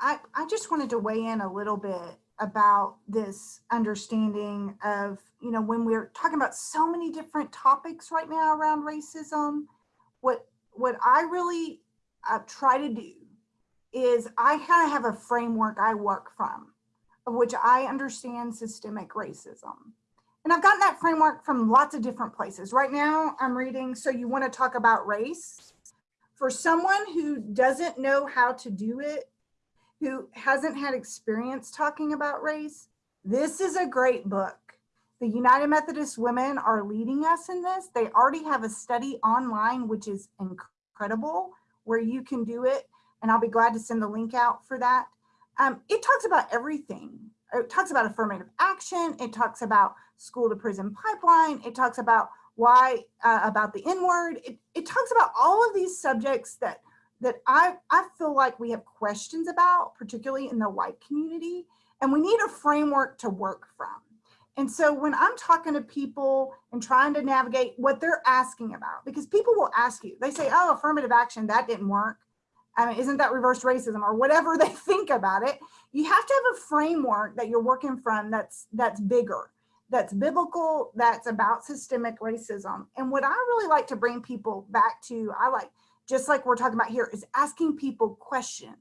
I, I just wanted to weigh in a little bit about this understanding of, you know, when we're talking about so many different topics right now around racism, what what I really uh, try to do is I kind of have a framework I work from, of which I understand systemic racism. And I've gotten that framework from lots of different places. Right now, I'm reading So You Want to Talk About Race? For someone who doesn't know how to do it, who hasn't had experience talking about race, this is a great book. The United Methodist Women are leading us in this. They already have a study online, which is incredible, where you can do it and I'll be glad to send the link out for that. Um, it talks about everything. It talks about affirmative action. It talks about school to prison pipeline. It talks about why, uh, about the N word. It, it talks about all of these subjects that that I, I feel like we have questions about, particularly in the white community, and we need a framework to work from. And so when I'm talking to people and trying to navigate what they're asking about, because people will ask you, they say, oh, affirmative action, that didn't work. I mean, isn't that reverse racism or whatever [LAUGHS] they think about it? You have to have a framework that you're working from that's that's bigger, that's biblical, that's about systemic racism. And what I really like to bring people back to, I like, just like we're talking about here, is asking people questions.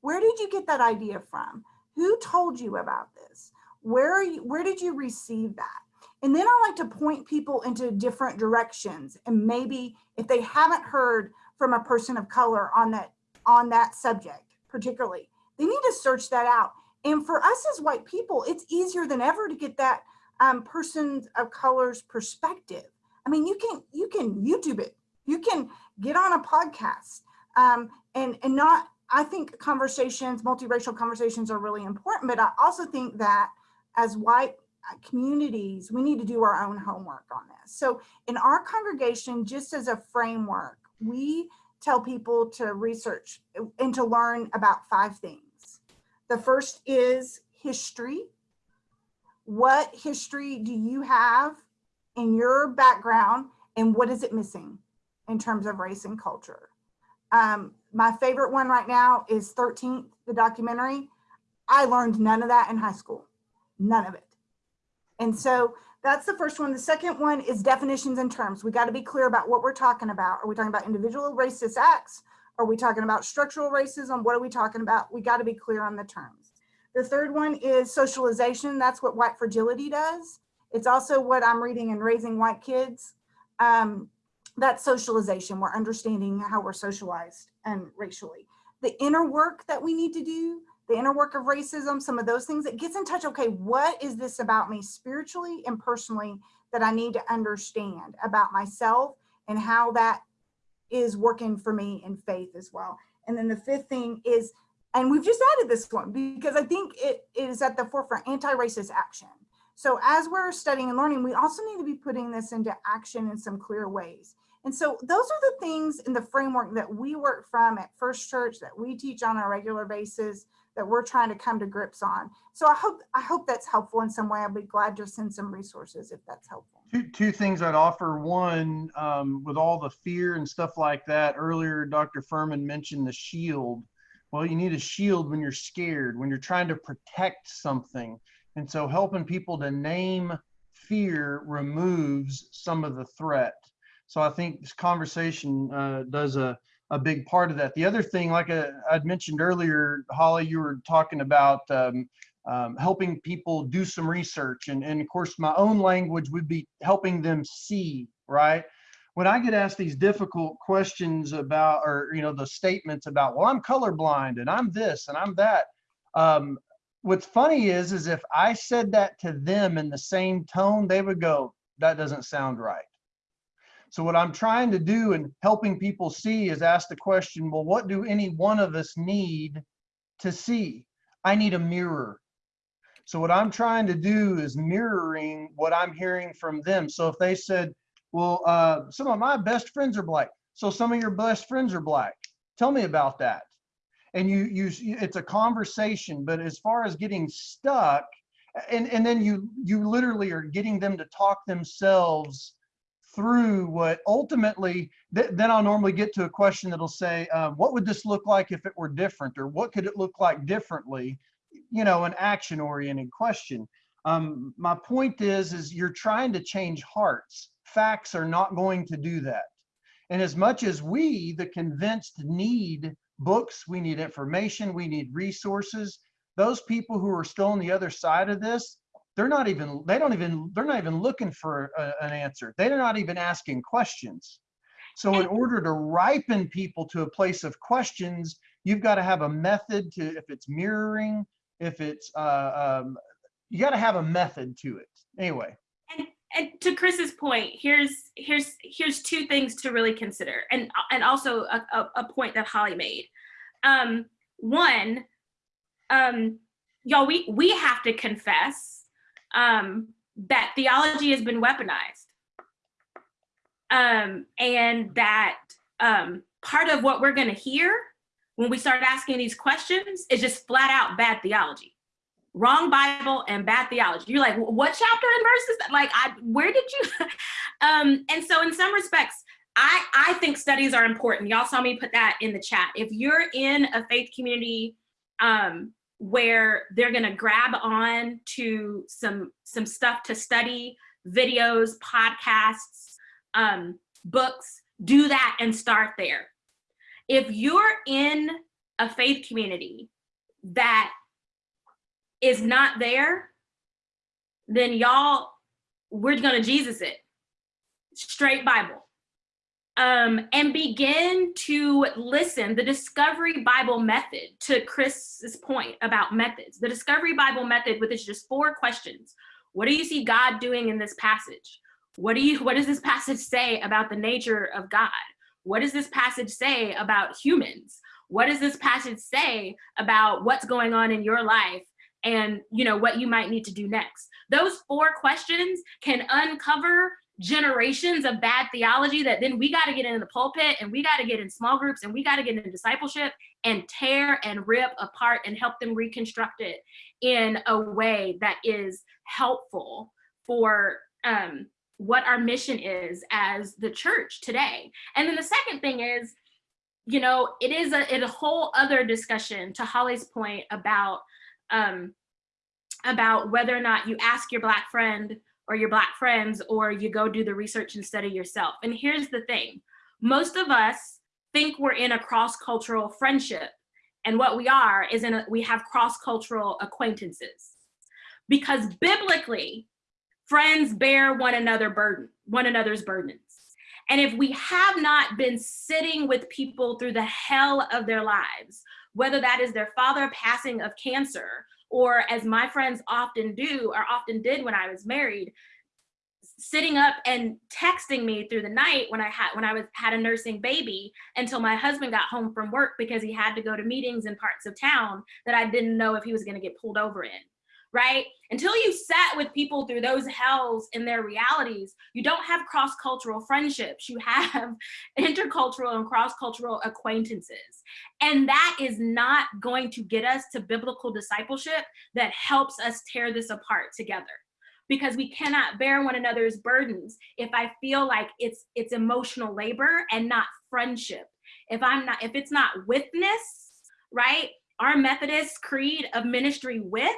Where did you get that idea from? Who told you about this? Where are you, where did you receive that? And then I like to point people into different directions. And maybe if they haven't heard from a person of color on that on that subject, particularly. They need to search that out. And for us as white people, it's easier than ever to get that um, person of color's perspective. I mean, you can you can YouTube it. You can get on a podcast um, and and not. I think conversations, multiracial conversations, are really important. But I also think that as white uh, communities, we need to do our own homework on this. So in our congregation, just as a framework, we tell people to research and to learn about five things. The first is history. What history do you have in your background and what is it missing in terms of race and culture? Um, my favorite one right now is 13th, the documentary. I learned none of that in high school, none of it. And so that's the first one. The second one is definitions and terms. We got to be clear about what we're talking about. Are we talking about individual racist acts? Are we talking about structural racism? What are we talking about? We got to be clear on the terms. The third one is socialization. That's what white fragility does. It's also what I'm reading in Raising White Kids. Um, that's socialization. We're understanding how we're socialized and racially. The inner work that we need to do, the inner work of racism, some of those things, it gets in touch. Okay, what is this about me spiritually and personally that I need to understand about myself and how that is working for me in faith as well. And then the fifth thing is, and we've just added this one because I think it is at the forefront, anti-racist action. So as we're studying and learning, we also need to be putting this into action in some clear ways. And so those are the things in the framework that we work from at First Church that we teach on a regular basis that we're trying to come to grips on. So I hope I hope that's helpful in some way. I'll be glad to send some resources if that's helpful. Two, two things I'd offer. One, um, with all the fear and stuff like that, earlier Dr. Furman mentioned the shield. Well, you need a shield when you're scared, when you're trying to protect something. And so helping people to name fear removes some of the threat. So I think this conversation uh, does a, a big part of that. The other thing, like uh, I'd mentioned earlier, Holly, you were talking about um, um, helping people do some research. And, and of course, my own language would be helping them see, right? When I get asked these difficult questions about, or, you know, the statements about, well, I'm colorblind and I'm this and I'm that. Um, what's funny is, is if I said that to them in the same tone, they would go, that doesn't sound right. So what I'm trying to do and helping people see is ask the question, well, what do any one of us need to see? I need a mirror. So what I'm trying to do is mirroring what I'm hearing from them. So if they said, well, uh, some of my best friends are black. So some of your best friends are black. Tell me about that. And you, you, it's a conversation, but as far as getting stuck, and, and then you, you literally are getting them to talk themselves through what ultimately, th then I'll normally get to a question that'll say, uh, what would this look like if it were different? Or what could it look like differently? You know, an action oriented question. Um, my point is, is you're trying to change hearts. Facts are not going to do that. And as much as we, the convinced, need books, we need information, we need resources, those people who are still on the other side of this, they're not even, they don't even, they're not even looking for a, an answer. They're not even asking questions. So in order to ripen people to a place of questions, you've got to have a method to, if it's mirroring, if it's, uh, um, you got to have a method to it. Anyway. And, and to Chris's point, here's here's here's two things to really consider, and and also a, a, a point that Holly made. Um, one, um, y'all, we we have to confess um, that theology has been weaponized, um, and that um, part of what we're going to hear when we start asking these questions is just flat out bad theology wrong Bible and bad theology. You're like, what chapter and verse is that? Like, I, where did you? [LAUGHS] um, and so in some respects, I, I think studies are important. Y'all saw me put that in the chat. If you're in a faith community um, where they're gonna grab on to some, some stuff to study, videos, podcasts, um, books, do that and start there. If you're in a faith community that is not there, then y'all, we're gonna Jesus it. Straight Bible. Um, and begin to listen, the Discovery Bible method, to Chris's point about methods. The Discovery Bible method with its just four questions. What do you see God doing in this passage? What do you, what does this passage say about the nature of God? What does this passage say about humans? What does this passage say about what's going on in your life and you know what you might need to do next. Those four questions can uncover generations of bad theology that then we got to get in the pulpit and we got to get in small groups and we got to get in discipleship and tear and rip apart and help them reconstruct it in a way that is helpful for um, what our mission is as the church today. And then the second thing is, you know, it is a, it a whole other discussion to Holly's point about um, about whether or not you ask your black friend or your black friends or you go do the research and study yourself. And here's the thing, most of us think we're in a cross-cultural friendship And what we are is in a, we have cross-cultural acquaintances. Because biblically, friends bear one another burden, one another's burdens. And if we have not been sitting with people through the hell of their lives, whether that is their father passing of cancer, or as my friends often do, or often did when I was married, sitting up and texting me through the night when I had when I was had a nursing baby until my husband got home from work because he had to go to meetings in parts of town that I didn't know if he was going to get pulled over in right? Until you sat with people through those hells in their realities you don't have cross-cultural friendships. You have [LAUGHS] intercultural and cross-cultural acquaintances. And that is not going to get us to biblical discipleship that helps us tear this apart together. Because we cannot bear one another's burdens if i feel like it's it's emotional labor and not friendship. If i'm not if it's not witness right our methodist creed of ministry with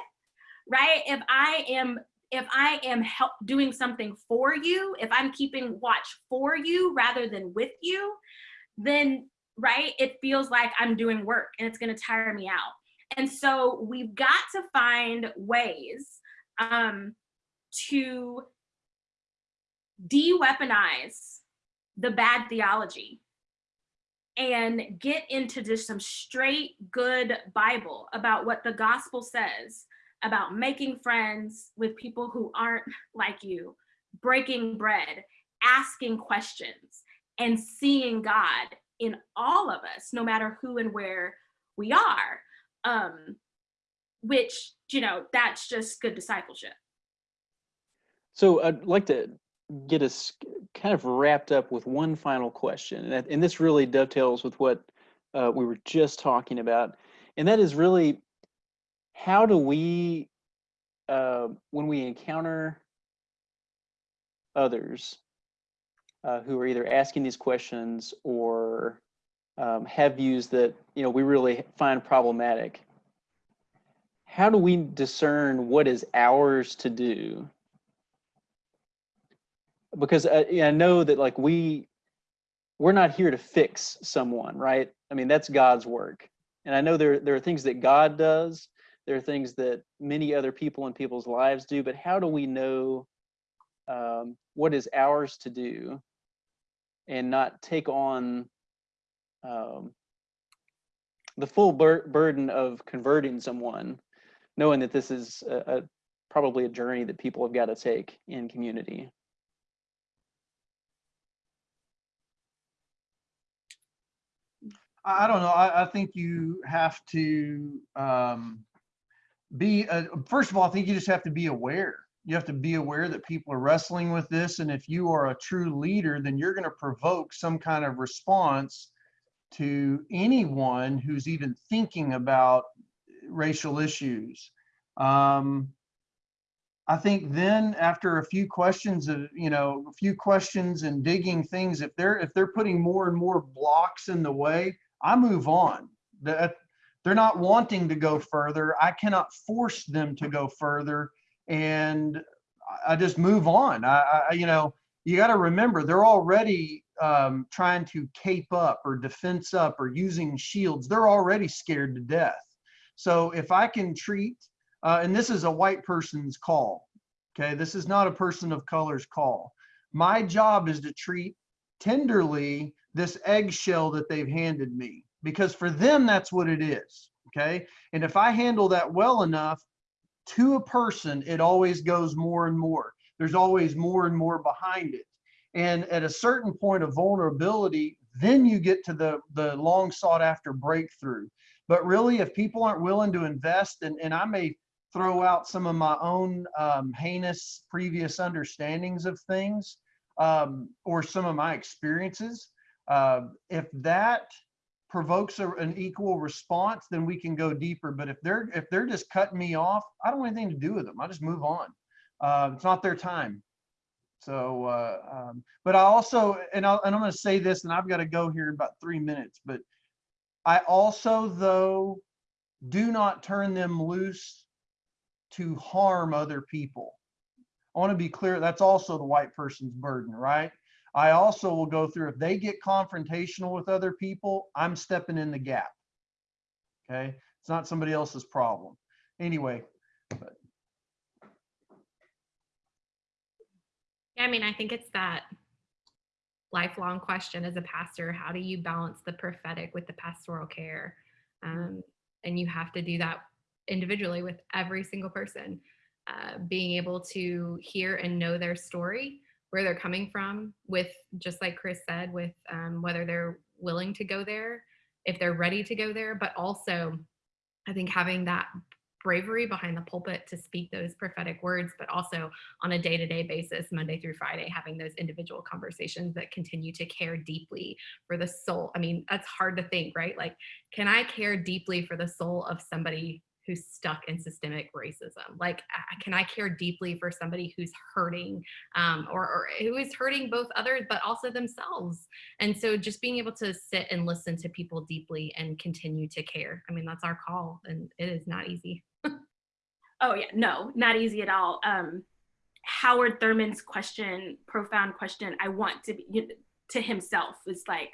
right? If i am if i am help doing something for you if i'm keeping watch for you rather than with you then right it feels like i'm doing work and it's going to tire me out. And so we've got to find ways um to de-weaponize the bad theology and get into just some straight good Bible about what the gospel says about making friends with people who aren't like you, breaking bread, asking questions, and seeing God in all of us, no matter who and where we are. Um, which, you know, that's just good discipleship. So I'd like to get us kind of wrapped up with one final question, and, this really dovetails with what uh, we were just talking about, and that is really how do we, uh, when we encounter others uh, who are either asking these questions or um, have views that you know we really find problematic, how do we discern what is ours to do because I, I know that like we we're not here to fix someone, right? I mean, that's God's work. And I know there there are things that God does, there are things that many other people in people's lives do, but how do we know um, what is ours to do and not take on um, the full bur burden of converting someone, knowing that this is a, a probably a journey that people have got to take in community. I don't know. I, I think you have to um, be, uh, first of all, I think you just have to be aware. You have to be aware that people are wrestling with this. And if you are a true leader, then you're going to provoke some kind of response to anyone who's even thinking about racial issues. Um, I think then after a few questions of, you know, a few questions and digging things, if they're, if they're putting more and more blocks in the way, I move on. That they're not wanting to go further. I cannot force them to go further, and I just move on. I, I you know, you got to remember they're already um, trying to cape up or defense up or using shields. They're already scared to death. So if I can treat, uh, and this is a white person's call. Okay, this is not a person of color's call. My job is to treat tenderly this eggshell that they've handed me because for them that's what it is okay? And if i handle that well enough to a person it always goes more and more. There's always more and more behind it. And at a certain point of vulnerability then you get to the the long sought after breakthrough. But really if people aren't willing to invest and, and i may throw out some of my own um, heinous previous understandings of things um, or some of my experiences uh, if that provokes a, an equal response, then we can go deeper. But if they're if they're just cutting me off, I don't want anything to do with them. I just move on. Uh, it's not their time. So, uh, um, but I also, and, i and I'm going to say this, and I've got to go here in about three minutes. But I also, though, do not turn them loose to harm other people. I want to be clear. That's also the white person's burden, right? I also will go through if they get confrontational with other people, I'm stepping in the gap. Okay. It's not somebody else's problem. Anyway, Yeah, I mean, I think it's that lifelong question as a pastor how do you balance the prophetic with the pastoral care? Um, and you have to do that individually with every single person. Uh, being able to hear and know their story, where they're coming from, with just like Chris said, with um, whether they're willing to go there, if they're ready to go there, but also I think having that bravery behind the pulpit to speak those prophetic words, but also on a day to day basis, Monday through Friday, having those individual conversations that continue to care deeply for the soul. I mean, that's hard to think, right? Like, can I care deeply for the soul of somebody who's stuck in systemic racism? Like, can I care deeply for somebody who's hurting um, or, or who is hurting both others, but also themselves? And so just being able to sit and listen to people deeply and continue to care. I mean, that's our call, and it is not easy. [LAUGHS] Oh yeah, no, not easy at all. Um, Howard Thurman's question, profound question. I want to be to himself is like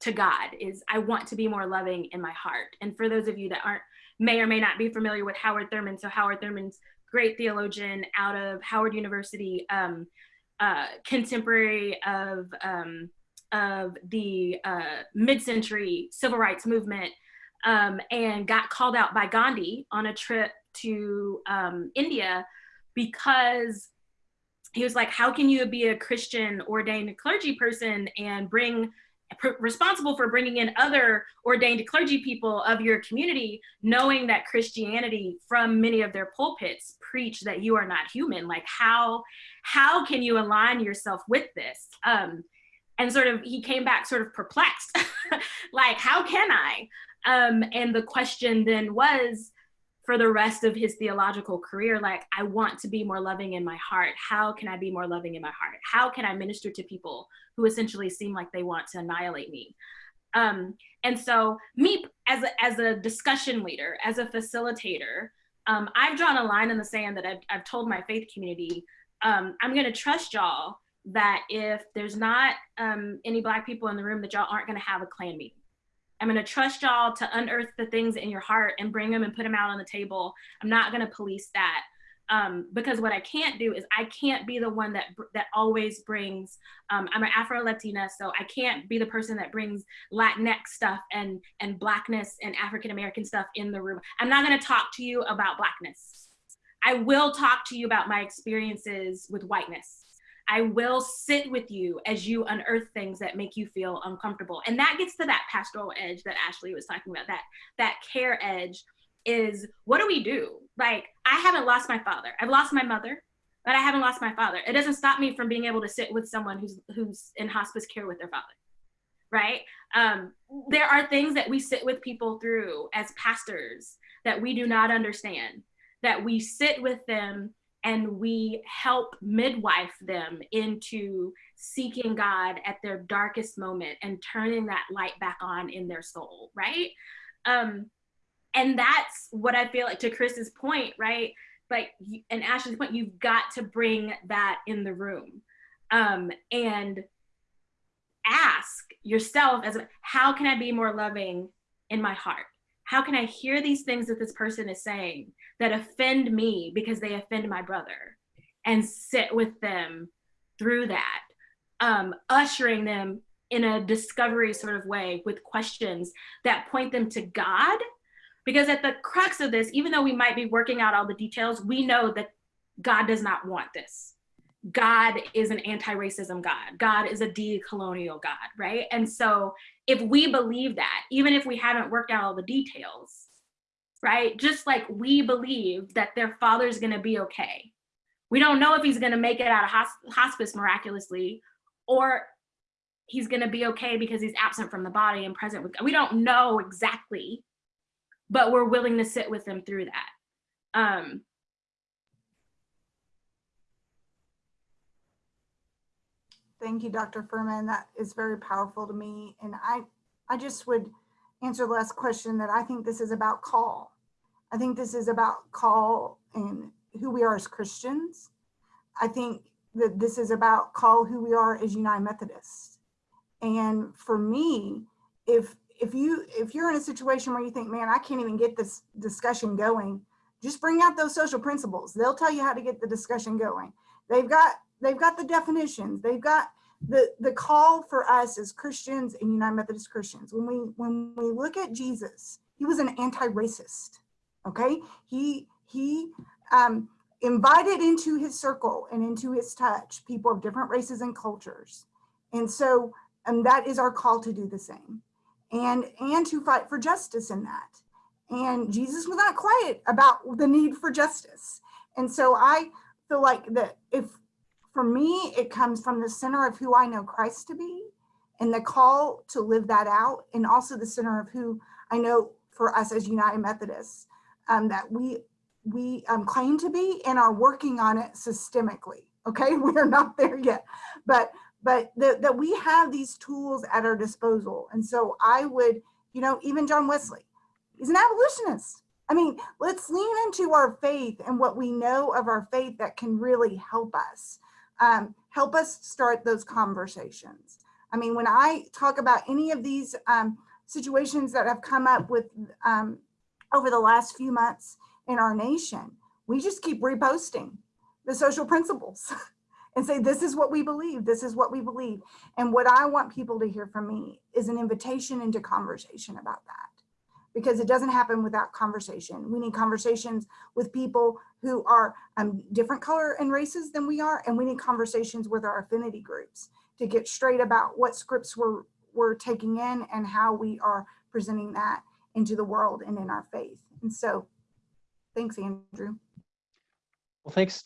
to God is I want to be more loving in my heart. And for those of you that aren't may or may not be familiar with Howard Thurman, so Howard Thurman's great theologian out of Howard University, um, uh, contemporary of um, of the uh, mid-century civil rights movement, um, and got called out by Gandhi on a trip to um, India because he was like, how can you be a Christian ordained clergy person and bring responsible for bringing in other ordained clergy people of your community, knowing that Christianity from many of their pulpits preach that you are not human. Like how, how can you align yourself with this? Um, and sort of, he came back sort of perplexed, [LAUGHS] like, how can I? Um, and the question then was, for the rest of his theological career like i want to be more loving in my heart. How can i be more loving in my heart? How can i minister to people who essentially seem like they want to annihilate me? Um, and so me as a, as a discussion leader as a facilitator um, i've drawn a line in the sand that i've, I've told my faith community um, i'm going to trust y'all that if there's not um, any black people in the room that y'all aren't going to have a Klan meeting I'm going to trust y'all to unearth the things in your heart and bring them and put them out on the table. I'm not going to police that. Um, because what I can't do is I can't be the one that that always brings. Um, I'm an Afro Latina, so I can't be the person that brings Latinx stuff and and blackness and African American stuff in the room. I'm not going to talk to you about blackness. I will talk to you about my experiences with whiteness. I will sit with you as you unearth things that make you feel uncomfortable. And that gets to that pastoral edge that Ashley was talking about, that that care edge is what do we do? Like I haven't lost my father. I've lost my mother, but I haven't lost my father. It doesn't stop me from being able to sit with someone who's who's in hospice care with their father. Right? Um, there are things that we sit with people through as pastors that we do not understand, that we sit with them and we help midwife them into seeking God at their darkest moment and turning that light back on in their soul, right? Um, and that's what I feel like to Chris's point, right? Like, and Ashley's point, you've got to bring that in the room um, and ask yourself as how can I be more loving in my heart? How can I hear these things that this person is saying that offend me because they offend my brother and sit with them through that, um, ushering them in a discovery sort of way with questions that point them to God. Because at the crux of this, even though we might be working out all the details, we know that God does not want this. God is an anti-racism God. God is a decolonial God, right? And so if we believe that, even if we haven't worked out all the details, right? Just like we believe that their father's gonna be okay. We don't know if he's gonna make it out of hospice miraculously or he's gonna be okay because he's absent from the body and present with God. We don't know exactly, but we're willing to sit with him through that. Um, Thank you, Dr. Furman. That is very powerful to me. And I, I just would answer the last question that I think this is about call. I think this is about call and who we are as Christians. I think that this is about call who we are as United Methodists. And for me, if if you if you're in a situation where you think, man, I can't even get this discussion going, just bring out those social principles. They'll tell you how to get the discussion going. They've got they've got the definitions. They've got the the call for us as Christians and United Methodist Christians. When we when we look at Jesus, he was an anti-racist. Okay, he he um, invited into his circle and into his touch people of different races and cultures, and so and that is our call to do the same, and and to fight for justice in that. And Jesus was not quiet about the need for justice, and so I feel like that if for me, it comes from the center of who I know Christ to be and the call to live that out, and also the center of who I know for us as United Methodists um, that we we um, claim to be and are working on it systemically. Okay, [LAUGHS] we are not there yet, but but that we have these tools at our disposal. And so I would, you know, even John Wesley, he's an abolitionist. I mean, let's lean into our faith and what we know of our faith that can really help us um, help us start those conversations. I mean, when I talk about any of these um, situations that have come up with um, over the last few months in our nation, we just keep reposting the social principles [LAUGHS] and say, this is what we believe, this is what we believe. And what I want people to hear from me is an invitation into conversation about that because it doesn't happen without conversation. We need conversations with people who are um, different color and races than we are, and we need conversations with our affinity groups to get straight about what scripts we're, we're taking in and how we are presenting that into the world and in our faith. And so, thanks, Andrew. Well, thanks.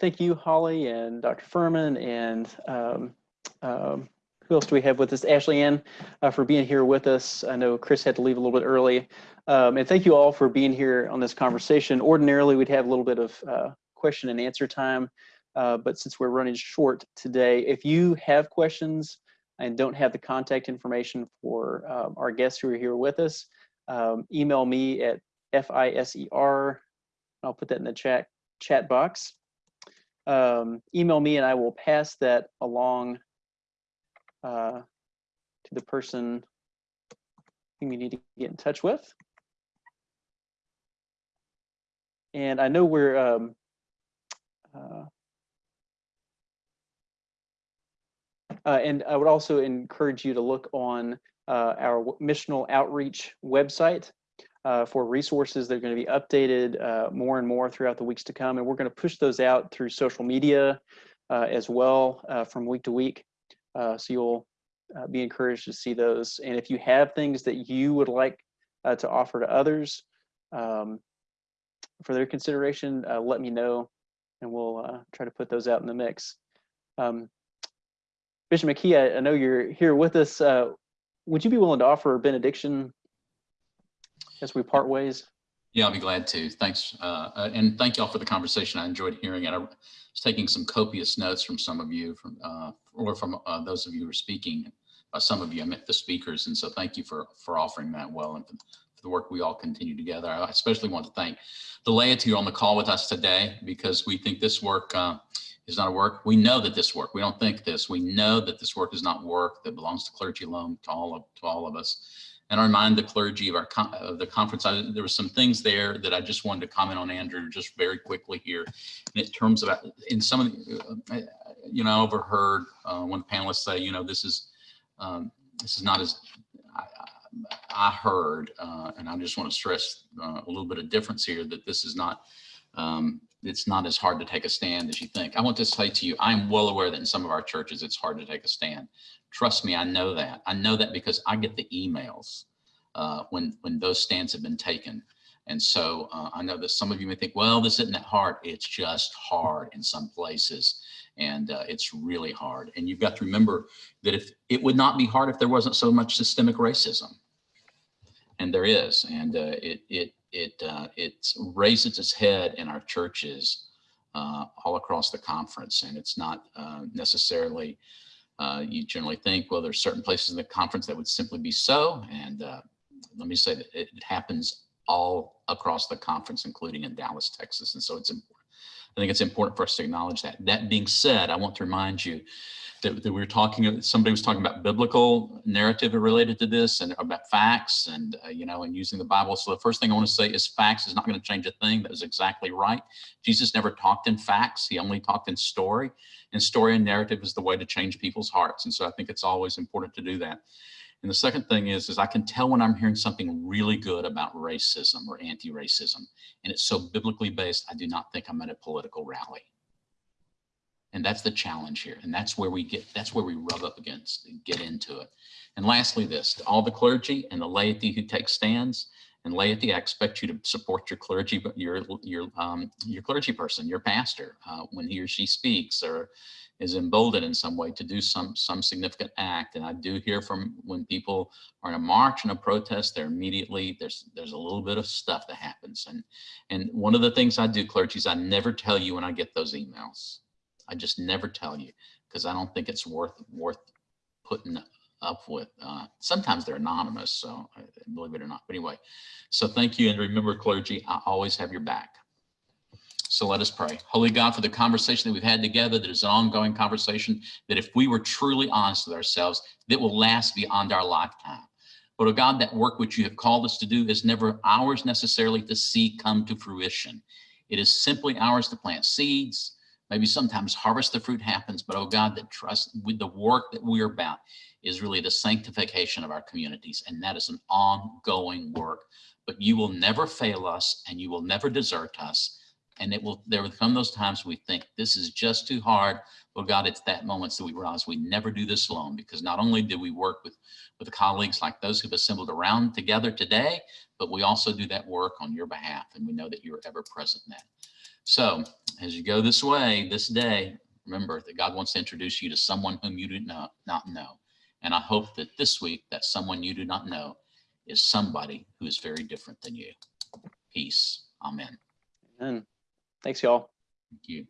Thank you, Holly and Dr. Furman and um, um, who else do we have with us? Ashley Ann uh, for being here with us. I know Chris had to leave a little bit early. Um, and thank you all for being here on this conversation. Ordinarily, we'd have a little bit of uh, question and answer time, uh, but since we're running short today, if you have questions and don't have the contact information for um, our guests who are here with us, um, email me at FISER. I'll put that in the chat chat box. Um, email me and I will pass that along uh, to the person whom you need to get in touch with. And I know we're um, uh, uh, and I would also encourage you to look on uh, our missional outreach website uh, for resources that are going to be updated uh, more and more throughout the weeks to come. And we're going to push those out through social media uh, as well uh, from week to week. So you'll be encouraged to see those. And if you have things that you would like to offer to others, um, for their consideration, uh, let me know and we'll uh, try to put those out in the mix. Um, Bishop McKee, I, I, know you're here with us. Uh, would you be willing to offer a benediction as we part ways? Yeah, I'll be glad to. Thanks. Uh, uh, and thank y'all for the conversation. I enjoyed hearing it. I was taking some copious notes from some of you, from uh, or from those of you who were speaking. By some of you, I meant the speakers. And so thank you for, for offering that well and for the work we all continue together. I especially want to thank the laity on the call with us today because we think this work uh, is not a work. We know that this work, we don't think this, we know that this work is not work that belongs to clergy alone, to all of, to all of us. And I remind the clergy of our of the conference, I, there were some things there that I just wanted to comment on, Andrew, just very quickly here. In terms of, in some of the, uh, you know, I overheard uh, one panelist say, you know, this is, um, this is not as, I heard, uh, and I just want to stress uh, a little bit of difference here that this is not, um, it's not as hard to take a stand as you think. I want to say to you, I'm well aware that in some of our churches, it's hard to take a stand. Trust me, I know that. I know that because I get the emails uh, when, when those stands have been taken. And so uh, I know that some of you may think, well, this isn't that hard. It's just hard in some places. And uh, it's really hard. And you've got to remember that if it would not be hard if there wasn't so much systemic racism and there is, and uh, it it it uh, raises its head in our churches uh, all across the conference, and it's not uh, necessarily. Uh, you generally think, well, there's certain places in the conference that would simply be so, and uh, let me say that it happens all across the conference, including in Dallas, Texas, and so it's important I think it's important for us to acknowledge that. That being said, I want to remind you that, that we were talking, somebody was talking about biblical narrative related to this and about facts and, uh, you know, and using the Bible. So the first thing I want to say is facts is not going to change a thing. That is exactly right. Jesus never talked in facts. He only talked in story and story and narrative is the way to change people's hearts. And so I think it's always important to do that. And the second thing is, is I can tell when I'm hearing something really good about racism or anti-racism, and it's so biblically based, I do not think I'm at a political rally. And that's the challenge here. And that's where we get, that's where we rub up against and get into it. And lastly, this, to all the clergy and the laity who take stands and laity, I expect you to support your clergy, but your, your, um, your clergy person, your pastor, uh, when he or she speaks or is emboldened in some way to do some, some significant act. And I do hear from when people are in a march and a protest, they're immediately, there's, there's a little bit of stuff that happens. And, and one of the things I do, clergy, is I never tell you when I get those emails. I just never tell you because I don't think it's worth worth putting up with. Uh, sometimes they're anonymous, so uh, believe it or not. But anyway, so thank you. And remember, clergy, I always have your back. So let us pray. Holy God, for the conversation that we've had together, that is an ongoing conversation, that if we were truly honest with ourselves, that will last beyond our lifetime. But oh God, that work which you have called us to do is never ours necessarily to see come to fruition. It is simply ours to plant seeds, Maybe sometimes harvest the fruit happens, but oh God, that trust with the work that we are about is really the sanctification of our communities. And that is an ongoing work, but you will never fail us and you will never desert us. And it will, there will come those times we think this is just too hard. Well, God, it's that moments that we realize we never do this alone because not only do we work with, with colleagues like those who've assembled around together today, but we also do that work on your behalf. And we know that you're ever present in that. So as you go this way, this day, remember that God wants to introduce you to someone whom you do not, not know. And I hope that this week, that someone you do not know is somebody who is very different than you. Peace. Amen. And thanks, y'all. Thank you.